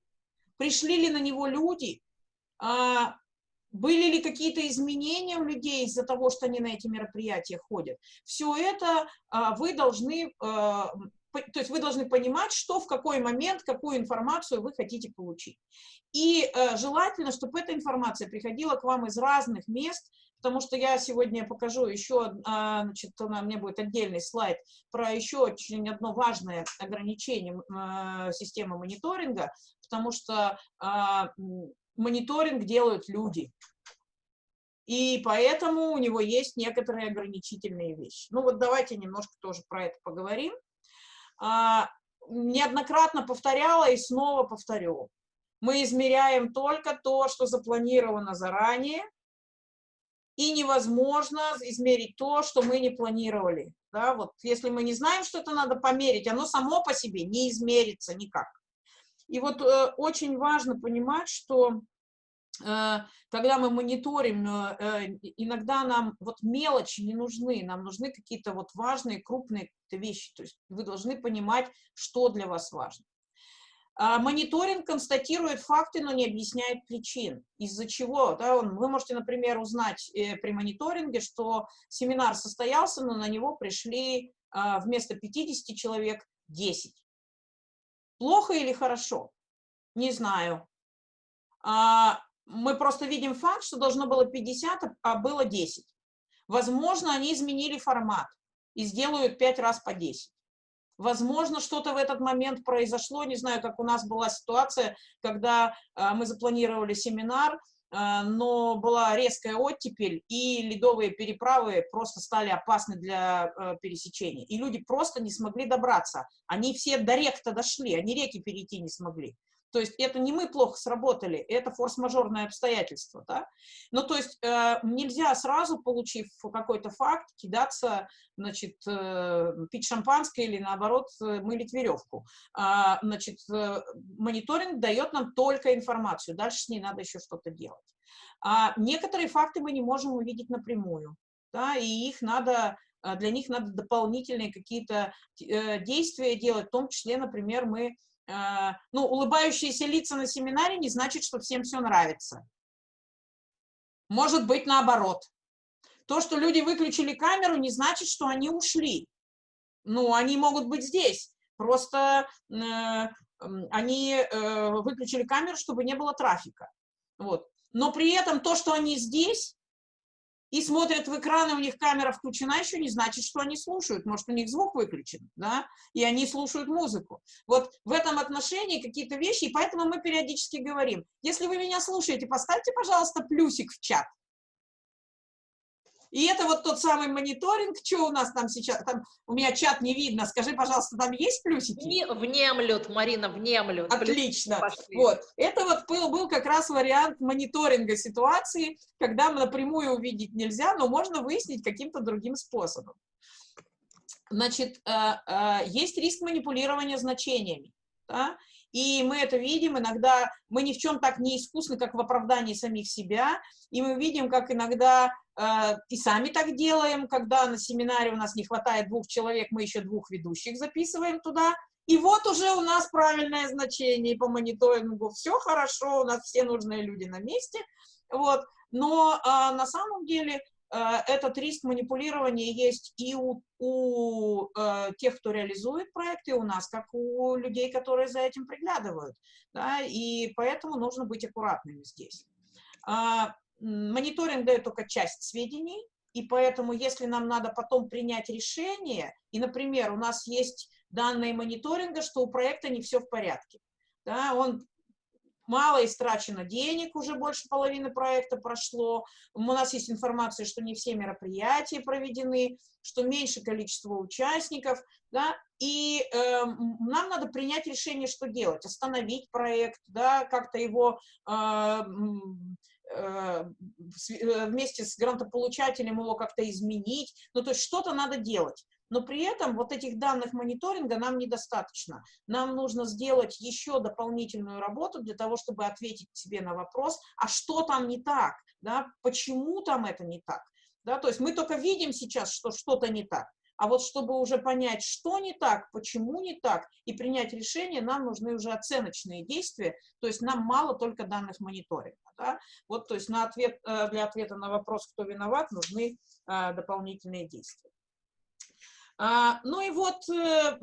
Пришли ли на него люди? А, были ли какие-то изменения у людей из-за того, что они на эти мероприятия ходят? Все это а, вы должны, а, то есть вы должны понимать, что в какой момент, какую информацию вы хотите получить. И а, желательно, чтобы эта информация приходила к вам из разных мест, потому что я сегодня покажу еще, а, значит, у меня будет отдельный слайд про еще очень одно важное ограничение а, системы мониторинга, потому что мониторинг делают люди. И поэтому у него есть некоторые ограничительные вещи. Ну вот давайте немножко тоже про это поговорим. А, неоднократно повторяла и снова повторю. Мы измеряем только то, что запланировано заранее, и невозможно измерить то, что мы не планировали. Да, вот если мы не знаем, что это надо померить, оно само по себе не измерится никак. И вот э, очень важно понимать, что когда мы мониторим, э, э иногда нам вот мелочи не нужны, нам нужны какие-то вот важные, крупные вещи. То есть вы должны понимать, что для вас важно. А мониторинг констатирует факты, но не объясняет причин. Из-за чего? Да, вы можете, например, узнать э, при мониторинге, что семинар состоялся, но на него пришли э, вместо 50 человек 10. Плохо или хорошо? Не знаю. А, мы просто видим факт, что должно было 50, а было 10. Возможно, они изменили формат и сделают 5 раз по 10. Возможно, что-то в этот момент произошло, не знаю, как у нас была ситуация, когда э, мы запланировали семинар, э, но была резкая оттепель, и ледовые переправы просто стали опасны для э, пересечения. И люди просто не смогли добраться. Они все до рек-то дошли, они реки перейти не смогли. То есть это не мы плохо сработали, это форс-мажорное обстоятельство. Да? Ну, то есть э, нельзя сразу, получив какой-то факт, кидаться, значит, э, пить шампанское или, наоборот, э, мылить веревку. А, значит, э, мониторинг дает нам только информацию, дальше с ней надо еще что-то делать. А некоторые факты мы не можем увидеть напрямую, да, и их надо э, для них надо дополнительные какие-то э, действия делать, в том числе, например, мы Э, ну, улыбающиеся лица на семинаре не значит, что всем все нравится. Может быть наоборот. То, что люди выключили камеру, не значит, что они ушли. Ну, они могут быть здесь. Просто э, они э, выключили камеру, чтобы не было трафика. Вот. Но при этом то, что они здесь, и смотрят в экран, и у них камера включена, еще не значит, что они слушают. Может, у них звук выключен, да, и они слушают музыку. Вот в этом отношении какие-то вещи, и поэтому мы периодически говорим, если вы меня слушаете, поставьте, пожалуйста, плюсик в чат. И это вот тот самый мониторинг, что у нас там сейчас, там у меня чат не видно, скажи, пожалуйста, там есть плюсики?
Не, внемлют, Марина, внемлют.
Отлично. Вот, это вот был, был как раз вариант мониторинга ситуации, когда напрямую увидеть нельзя, но можно выяснить каким-то другим способом. Значит, э, э, есть риск манипулирования значениями. Да? И мы это видим, иногда мы ни в чем так не искусны, как в оправдании самих себя, и мы видим, как иногда и сами так делаем, когда на семинаре у нас не хватает двух человек, мы еще двух ведущих записываем туда, и вот уже у нас правильное значение по мониторингу, все хорошо, у нас все нужные люди на месте, вот, но э, на самом деле Э, этот риск манипулирования есть и у, у э, тех, кто реализует проекты, и у нас, как у людей, которые за этим приглядывают. Да, и поэтому нужно быть аккуратными здесь. А, мониторинг дает только часть сведений, и поэтому, если нам надо потом принять решение, и, например, у нас есть данные мониторинга, что у проекта не все в порядке, да, он мало истрачено денег, уже больше половины проекта прошло. У нас есть информация, что не все мероприятия проведены, что меньше количество участников, да, и э, нам надо принять решение, что делать, остановить проект, да, как-то его э, вместе с грантополучателем его как-то изменить, ну, то есть что-то надо делать но при этом вот этих данных мониторинга нам недостаточно. Нам нужно сделать еще дополнительную работу для того, чтобы ответить себе на вопрос, а что там не так, да, почему там это не так. Да, то есть мы только видим сейчас, что что-то не так, а вот чтобы уже понять, что не так, почему не так, и принять решение, нам нужны уже оценочные действия, то есть нам мало только данных мониторинга. Да? Вот, то есть на ответ, э, для ответа на вопрос, кто виноват, нужны э, дополнительные действия. А, ну и вот э,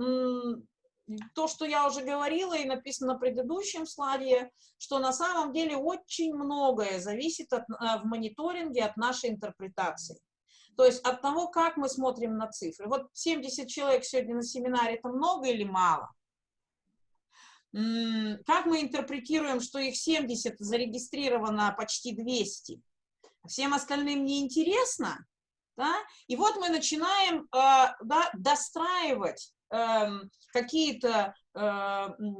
то, что я уже говорила и написано на предыдущем слайде, что на самом деле очень многое зависит от, в мониторинге от нашей интерпретации. То есть от того, как мы смотрим на цифры. Вот 70 человек сегодня на семинаре, это много или мало? как мы интерпретируем, что их 70, зарегистрировано почти 200, всем остальным не интересно, да? и вот мы начинаем э, да, достраивать э, какие-то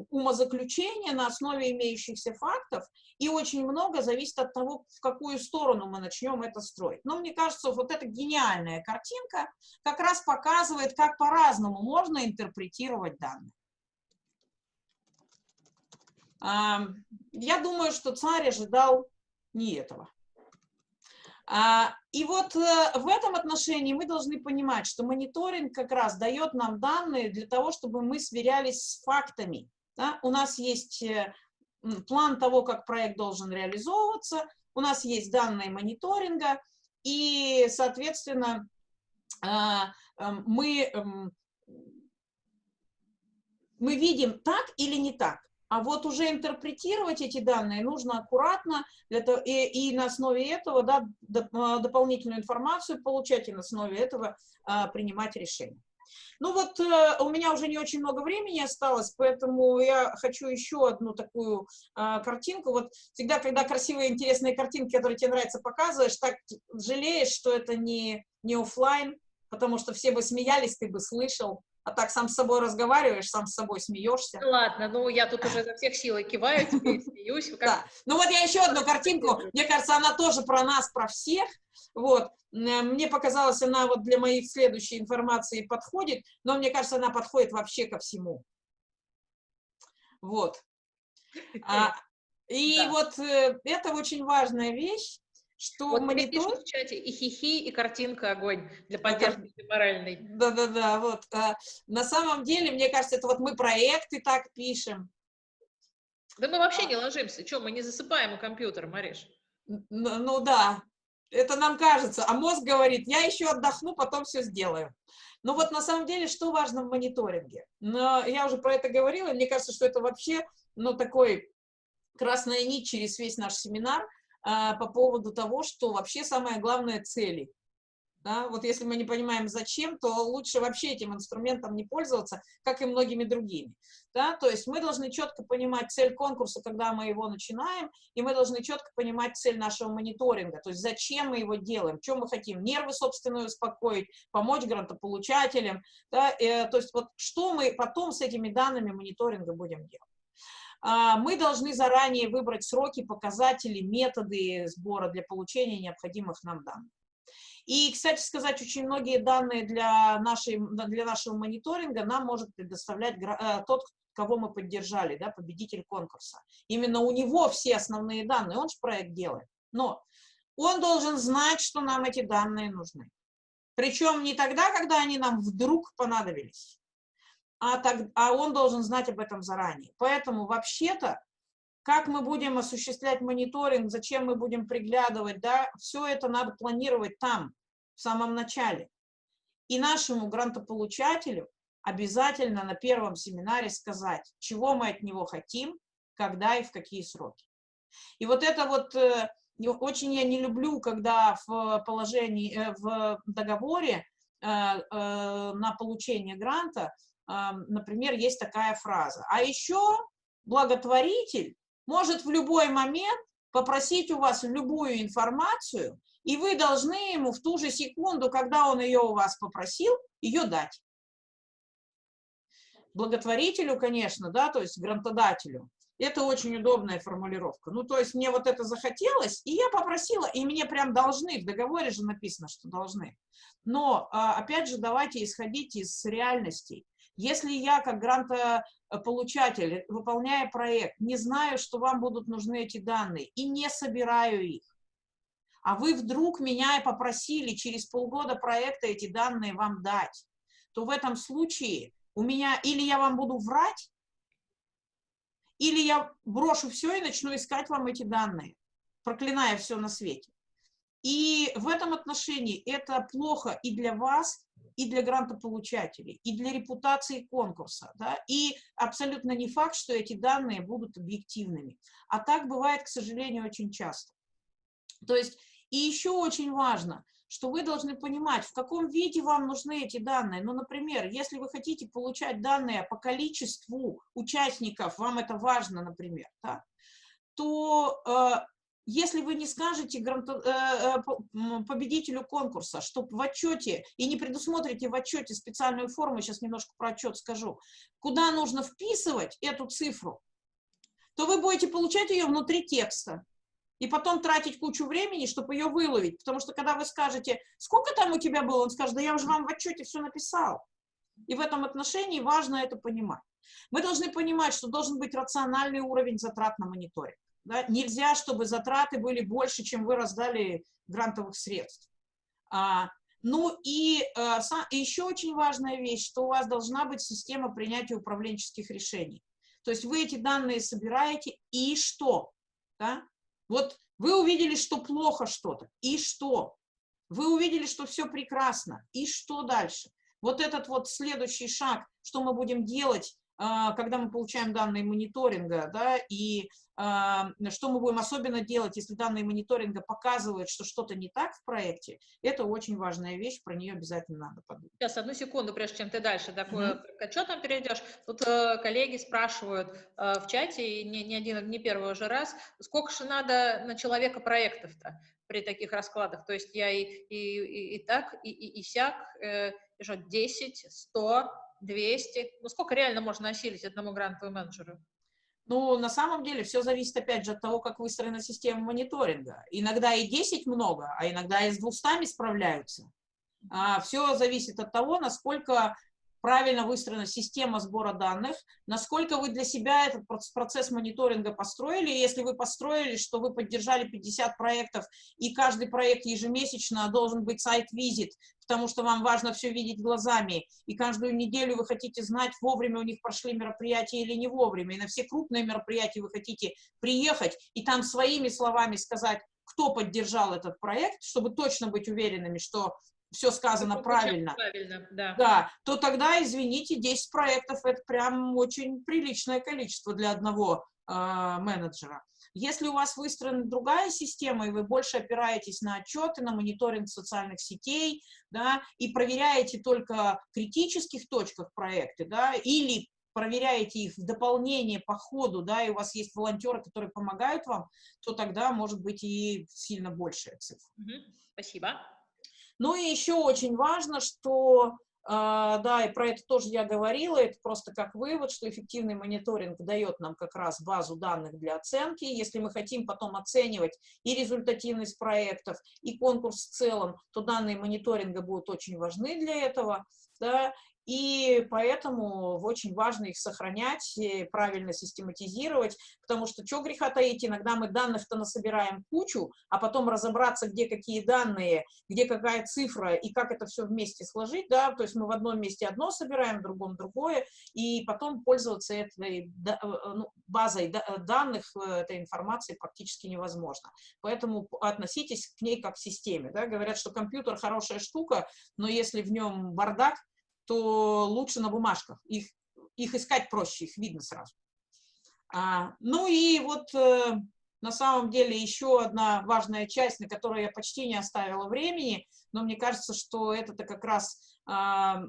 умозаключения на основе имеющихся фактов, и очень много зависит от того, в какую сторону мы начнем это строить. Но мне кажется, вот эта гениальная картинка как раз показывает, как по-разному можно интерпретировать данные. Я думаю, что царь ожидал не этого. А, и вот э, в этом отношении мы должны понимать, что мониторинг как раз дает нам данные для того, чтобы мы сверялись с фактами. Да? У нас есть э, план того, как проект должен реализовываться, у нас есть данные мониторинга, и, соответственно, а, эм, мы, эм, мы видим так или не так. А вот уже интерпретировать эти данные нужно аккуратно, для того, и, и на основе этого да, а, дополнительную информацию получать, и на основе этого а, принимать решения. Ну вот э, у меня уже не очень много времени осталось, поэтому я хочу еще одну такую э, картинку. Вот всегда, когда красивые, интересные картинки, которые тебе нравятся, показываешь, так жалеешь, что это не, не офлайн, потому что все бы смеялись, ты бы слышал а так сам с собой разговариваешь, сам с собой смеешься.
Ладно, ну я тут уже за всех сил киваю тебе, смеюсь.
Как... Да. Ну вот я еще одну картинку, мне кажется, она тоже про нас, про всех. Вот. Мне показалось, она вот для моих следующей информации подходит, но мне кажется, она подходит вообще ко всему. Вот. А, и да. вот э, это очень важная вещь, что
вот монитор... в чате и хихи, и картинка огонь для поддержки да, моральной.
Да-да-да, вот. А, на самом деле, мне кажется, это вот мы проекты так пишем.
Да мы вообще а. не ложимся. Что, мы не засыпаем у компьютера, Мариш?
Ну, ну да, это нам кажется. А мозг говорит, я еще отдохну, потом все сделаю. Но вот на самом деле, что важно в мониторинге? Но я уже про это говорила, мне кажется, что это вообще, ну, такой красная нить через весь наш семинар – по поводу того, что вообще самое главное – цели. Да? Вот если мы не понимаем, зачем, то лучше вообще этим инструментом не пользоваться, как и многими другими. Да? То есть мы должны четко понимать цель конкурса, когда мы его начинаем, и мы должны четко понимать цель нашего мониторинга, то есть зачем мы его делаем, что мы хотим, нервы собственные успокоить, помочь грантополучателям, да? э, то есть вот что мы потом с этими данными мониторинга будем делать. А, мы должны заранее выбрать сроки, показатели, методы сбора для получения необходимых нам данных. И, кстати сказать, очень многие данные для, нашей, для нашего мониторинга нам может предоставлять э, тот, кого мы поддержали, да, победитель конкурса. Именно у него все основные данные, он же проект делает. Но он должен знать, что нам эти данные нужны. Причем не тогда, когда они нам вдруг понадобились, а, так, а он должен знать об этом заранее. Поэтому вообще-то, как мы будем осуществлять мониторинг, зачем мы будем приглядывать, да, все это надо планировать там, в самом начале. И нашему грантополучателю обязательно на первом семинаре сказать, чего мы от него хотим, когда и в какие сроки. И вот это вот э, очень я не люблю, когда в положении, э, в договоре э, на получение гранта например, есть такая фраза. А еще благотворитель может в любой момент попросить у вас любую информацию, и вы должны ему в ту же секунду, когда он ее у вас попросил, ее дать. Благотворителю, конечно, да, то есть грантодателю, это очень удобная формулировка. Ну, то есть мне вот это захотелось, и я попросила, и мне прям должны, в договоре же написано, что должны. Но, а, опять же, давайте исходить из реальностей. Если я, как грантополучатель, выполняя проект, не знаю, что вам будут нужны эти данные, и не собираю их, а вы вдруг меня попросили через полгода проекта эти данные вам дать, то в этом случае у меня или я вам буду врать, или я брошу все и начну искать вам эти данные, проклиная все на свете. И в этом отношении это плохо и для вас, и для грантополучателей, и для репутации конкурса. Да? И абсолютно не факт, что эти данные будут объективными. А так бывает, к сожалению, очень часто. То есть, и еще очень важно, что вы должны понимать, в каком виде вам нужны эти данные. Ну, например, если вы хотите получать данные по количеству участников, вам это важно, например, да, то э, если вы не скажете э, э победителю конкурса, что в отчете, и не предусмотрите в отчете специальную форму, сейчас немножко про отчет скажу, куда нужно вписывать эту цифру, то вы будете получать ее внутри текста и потом тратить кучу времени, чтобы ее выловить. Потому что когда вы скажете, сколько там у тебя было, он скажет, да я уже вам в отчете все написал. И в этом отношении важно это понимать. Мы должны понимать, что должен быть рациональный уровень затрат на мониторинг. Да? Нельзя, чтобы затраты были больше, чем вы раздали грантовых средств. А, ну и а, еще очень важная вещь, что у вас должна быть система принятия управленческих решений. То есть вы эти данные собираете, и что? Да? Вот вы увидели, что плохо что-то, и что? Вы увидели, что все прекрасно, и что дальше? Вот этот вот следующий шаг, что мы будем делать, когда мы получаем данные мониторинга, да, и а, что мы будем особенно делать, если данные мониторинга показывают, что что-то не так в проекте, это очень важная вещь, про нее обязательно надо подумать.
Сейчас, одну секунду, прежде чем ты дальше такое, mm -hmm. к отчетам перейдешь. Тут э, коллеги спрашивают э, в чате, и не, не один, не первый уже раз, сколько же надо на человека проектов-то при таких раскладах? То есть я и, и, и, и так, и, и, и сяк, э, 10, 100, 200? Ну, сколько реально можно осилить одному грантовому менеджеру?
Ну, на самом деле, все зависит, опять же, от того, как выстроена система мониторинга. Иногда и 10 много, а иногда и с 200 справляются. А, все зависит от того, насколько правильно выстроена система сбора данных, насколько вы для себя этот процесс мониторинга построили. Если вы построили, что вы поддержали 50 проектов, и каждый проект ежемесячно должен быть сайт-визит, потому что вам важно все видеть глазами, и каждую неделю вы хотите знать, вовремя у них прошли мероприятия или не вовремя, и на все крупные мероприятия вы хотите приехать и там своими словами сказать, кто поддержал этот проект, чтобы точно быть уверенными, что все сказано правильно, правильно да. да, то тогда, извините, 10 проектов – это прям очень приличное количество для одного э, менеджера. Если у вас выстроена другая система, и вы больше опираетесь на отчеты, на мониторинг социальных сетей, да, и проверяете только в критических точках проекты, да, или проверяете их в дополнение по ходу, да, и у вас есть волонтеры, которые помогают вам, то тогда может быть и сильно большая цифра.
Спасибо.
Ну и еще очень важно, что, а, да, и про это тоже я говорила, это просто как вывод, что эффективный мониторинг дает нам как раз базу данных для оценки. Если мы хотим потом оценивать и результативность проектов, и конкурс в целом, то данные мониторинга будут очень важны для этого. Да, и поэтому очень важно их сохранять, правильно систематизировать, потому что, что греха таить, иногда мы данных-то насобираем кучу, а потом разобраться, где какие данные, где какая цифра и как это все вместе сложить, да, то есть мы в одном месте одно собираем, в другом другое, и потом пользоваться этой э, ну, базой данных, э, этой информации практически невозможно. Поэтому относитесь к ней как к системе, да, говорят, что компьютер хорошая штука, но если в нем бардак, то лучше на бумажках. Их, их искать проще, их видно сразу. А, ну и вот э, на самом деле еще одна важная часть, на которую я почти не оставила времени, но мне кажется, что это-то как раз... А,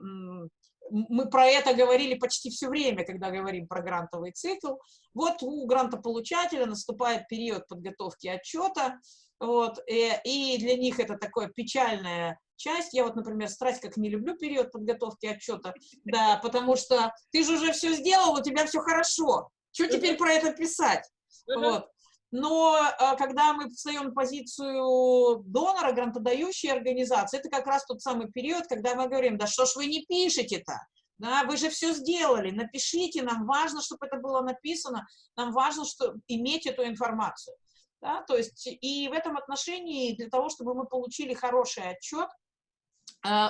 мы про это говорили почти все время, когда говорим про грантовый цикл. Вот у грантополучателя наступает период подготовки отчета, вот, и, э, и для них это такое печальное часть. Я вот, например, страсть как не люблю период подготовки отчета, да, потому что ты же уже все сделал, у тебя все хорошо. Что теперь про это писать? Вот. Но а, когда мы встаем в позицию донора, грантодающей организации, это как раз тот самый период, когда мы говорим, да что ж вы не пишете-то? Да, вы же все сделали, напишите, нам важно, чтобы это было написано, нам важно что, иметь эту информацию. Да, то есть и в этом отношении для того, чтобы мы получили хороший отчет,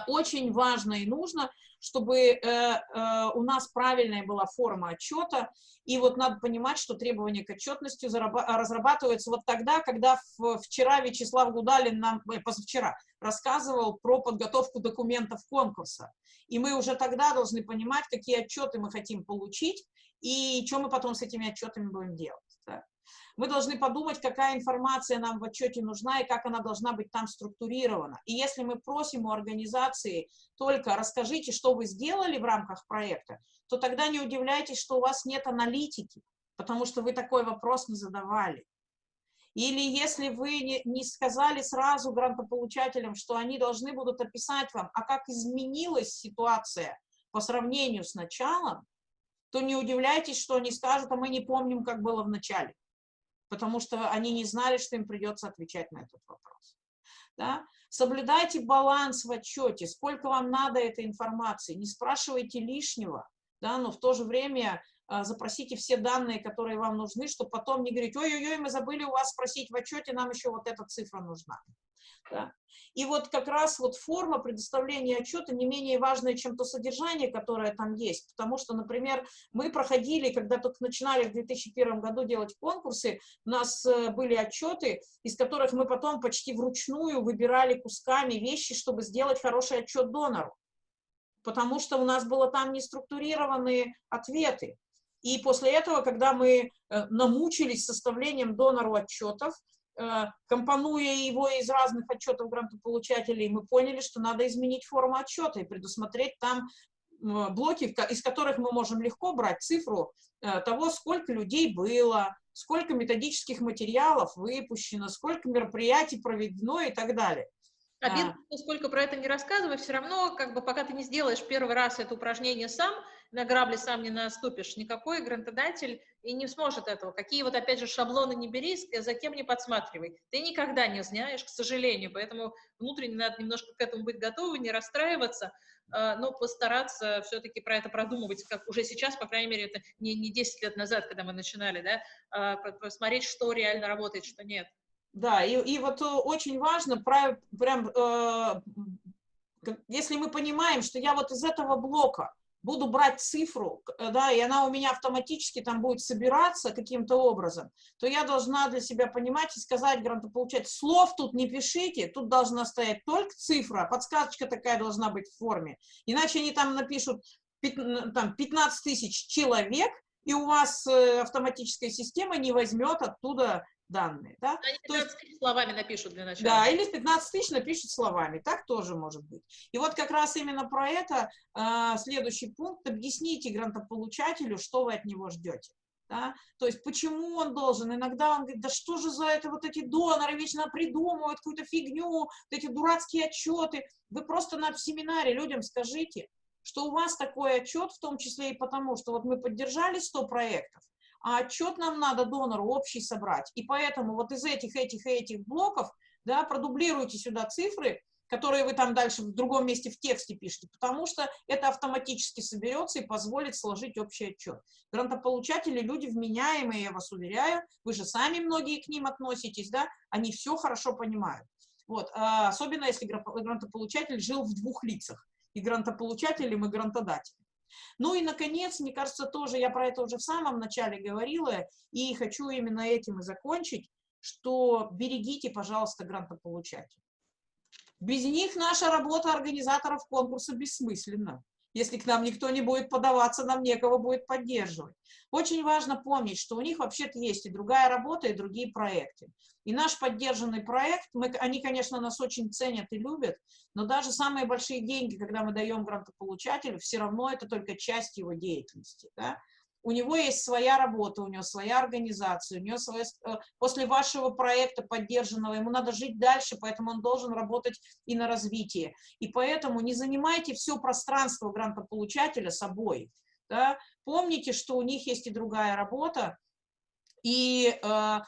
очень важно и нужно, чтобы э, э, у нас правильная была форма отчета, и вот надо понимать, что требования к отчетности разрабатываются вот тогда, когда вчера Вячеслав Гудалин нам, позавчера, рассказывал про подготовку документов конкурса. И мы уже тогда должны понимать, какие отчеты мы хотим получить, и что мы потом с этими отчетами будем делать. Мы должны подумать, какая информация нам в отчете нужна и как она должна быть там структурирована. И если мы просим у организации только расскажите, что вы сделали в рамках проекта, то тогда не удивляйтесь, что у вас нет аналитики, потому что вы такой вопрос не задавали. Или если вы не сказали сразу грантополучателям, что они должны будут описать вам, а как изменилась ситуация по сравнению с началом, то не удивляйтесь, что они скажут, а мы не помним, как было в начале. Потому что они не знали, что им придется отвечать на этот вопрос. Да? Соблюдайте баланс в отчете, сколько вам надо этой информации, не спрашивайте лишнего, да, но в то же время запросите все данные, которые вам нужны, чтобы потом не говорить, ой-ой-ой, мы забыли у вас спросить в отчете, нам еще вот эта цифра нужна. Да? И вот как раз вот форма предоставления отчета не менее важная, чем то содержание, которое там есть. Потому что, например, мы проходили, когда только начинали в 2001 году делать конкурсы, у нас э, были отчеты, из которых мы потом почти вручную выбирали кусками вещи, чтобы сделать хороший отчет донору. Потому что у нас было там неструктурированные ответы. И после этого, когда мы э, намучились составлением донору отчетов, э, компонуя его из разных отчетов грантополучателей, мы поняли, что надо изменить форму отчета и предусмотреть там блоки, из которых мы можем легко брать цифру э, того, сколько людей было, сколько методических материалов выпущено, сколько мероприятий проведено и так далее.
Обидно, а. сколько про это не рассказывай, все равно, как бы, пока ты не сделаешь первый раз это упражнение сам, на грабли сам не наступишь, никакой грантодатель и не сможет этого. Какие вот, опять же, шаблоны не бери, за кем не подсматривай. Ты никогда не знаешь, к сожалению, поэтому внутренне надо немножко к этому быть готовы, не расстраиваться, а, но постараться все-таки про это продумывать, как уже сейчас, по крайней мере, это не, не 10 лет назад, когда мы начинали, да, а, посмотреть, что реально работает, что нет.
Да, и, и вот э, очень важно, прям, э, если мы понимаем, что я вот из этого блока буду брать цифру, э, да, и она у меня автоматически там будет собираться каким-то образом, то я должна для себя понимать и сказать грантополучателю, слов тут не пишите, тут должна стоять только цифра, подсказочка такая должна быть в форме, иначе они там напишут там, 15 тысяч человек, и у вас э, автоматическая система не возьмет оттуда данные. Да?
Они 15 То есть, тысяч словами напишут для начала.
Да, или 15 тысяч напишут словами, так тоже может быть. И вот как раз именно про это э, следующий пункт. Объясните грантополучателю, что вы от него ждете. Да? То есть почему он должен? Иногда он говорит, да что же за это вот эти доноры вечно придумывают какую-то фигню, вот эти дурацкие отчеты. Вы просто на семинаре людям скажите, что у вас такой отчет, в том числе и потому, что вот мы поддержали 100 проектов, а отчет нам надо донору общий собрать. И поэтому вот из этих, этих и этих блоков, да, продублируйте сюда цифры, которые вы там дальше в другом месте в тексте пишете, потому что это автоматически соберется и позволит сложить общий отчет. Грантополучатели люди вменяемые, я вас уверяю, вы же сами многие к ним относитесь, да, они все хорошо понимают. Вот, а особенно если грантополучатель жил в двух лицах, и грантополучателем, и грантодателем. Ну и, наконец, мне кажется, тоже, я про это уже в самом начале говорила, и хочу именно этим и закончить, что берегите, пожалуйста, грантополучателей. Без них наша работа организаторов конкурса бессмысленна. Если к нам никто не будет подаваться, нам некого будет поддерживать. Очень важно помнить, что у них вообще-то есть и другая работа, и другие проекты. И наш поддержанный проект, мы, они, конечно, нас очень ценят и любят, но даже самые большие деньги, когда мы даем грантополучателю, все равно это только часть его деятельности. Да? У него есть своя работа, у него своя организация, у него своя, э, после вашего проекта поддержанного, ему надо жить дальше, поэтому он должен работать и на развитие. И поэтому не занимайте все пространство грантополучателя собой. Да? Помните, что у них есть и другая работа, и э,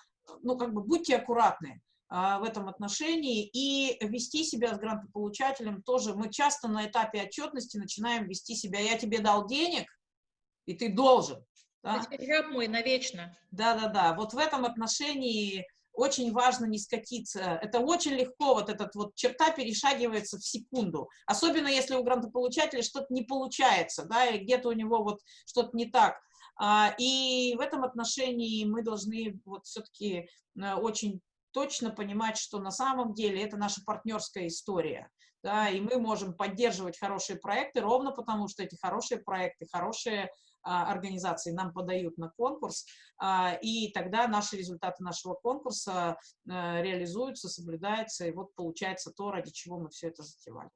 ну, как бы будьте аккуратны э, в этом отношении и вести себя с грантополучателем тоже. Мы часто на этапе отчетности начинаем вести себя, я тебе дал денег, и ты должен.
Да? Раб мой навечно.
Да-да-да, вот в этом отношении очень важно не скатиться. Это очень легко, вот эта вот черта перешагивается в секунду. Особенно если у грантополучателя что-то не получается, да, и где-то у него вот что-то не так. А, и в этом отношении мы должны вот все-таки э, очень точно понимать, что на самом деле это наша партнерская история. да, и мы можем поддерживать хорошие проекты ровно потому, что эти хорошие проекты, хорошие а, организации нам подают на конкурс, а, и тогда наши результаты нашего конкурса а, реализуются, соблюдаются, и вот получается то, ради чего мы все это затевали.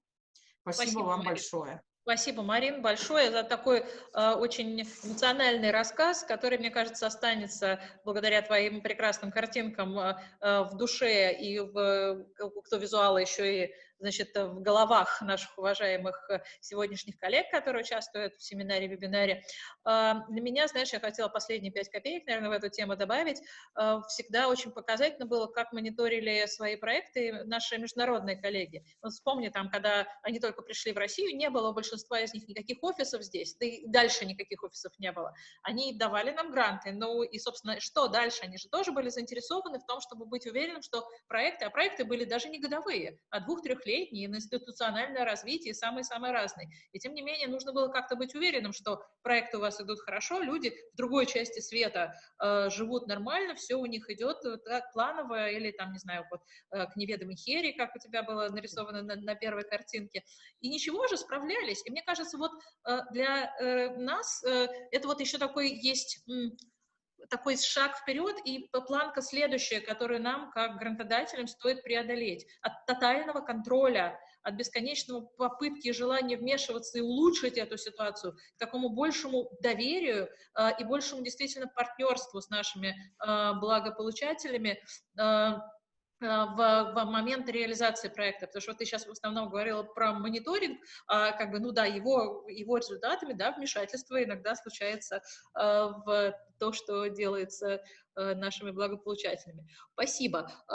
Спасибо, Спасибо вам Мария. большое.
Спасибо, Марин, большое за такой э, очень эмоциональный рассказ, который, мне кажется, останется благодаря твоим прекрасным картинкам э, в душе и в, кто визуала еще и значит, в головах наших уважаемых э, сегодняшних коллег, которые участвуют в семинаре, вебинаре. А, для меня, знаешь, я хотела последние пять копеек, наверное, в эту тему добавить. А, всегда очень показательно было, как мониторили свои проекты наши международные коллеги. Вот вспомни, там, когда они только пришли в Россию, не было у большинства из них никаких офисов здесь, да и дальше никаких офисов не было. Они давали нам гранты, ну и, собственно, что дальше? Они же тоже были заинтересованы в том, чтобы быть уверенным, что проекты, а проекты были даже не годовые, а двух-трех трехлетний, на институциональное развитие, самые-самые разные. И тем не менее, нужно было как-то быть уверенным, что проекты у вас идут хорошо, люди в другой части света э, живут нормально, все у них идет так, планово, или там, не знаю, вот э, к неведомой хере, как у тебя было нарисовано на, на первой картинке. И ничего же, справлялись. И мне кажется, вот э, для э, нас э, это вот еще такой есть такой шаг вперед и планка следующая, которую нам, как грантодателям, стоит преодолеть. От тотального контроля, от бесконечного попытки и желания вмешиваться и улучшить эту ситуацию, к такому большему доверию э, и большему действительно партнерству с нашими э, благополучателями, э, в, в момент реализации проекта, потому что ты сейчас в основном говорила про мониторинг, а, как бы, ну да, его, его результатами, да, вмешательство иногда случается а, в то, что делается а, нашими благополучателями. Спасибо.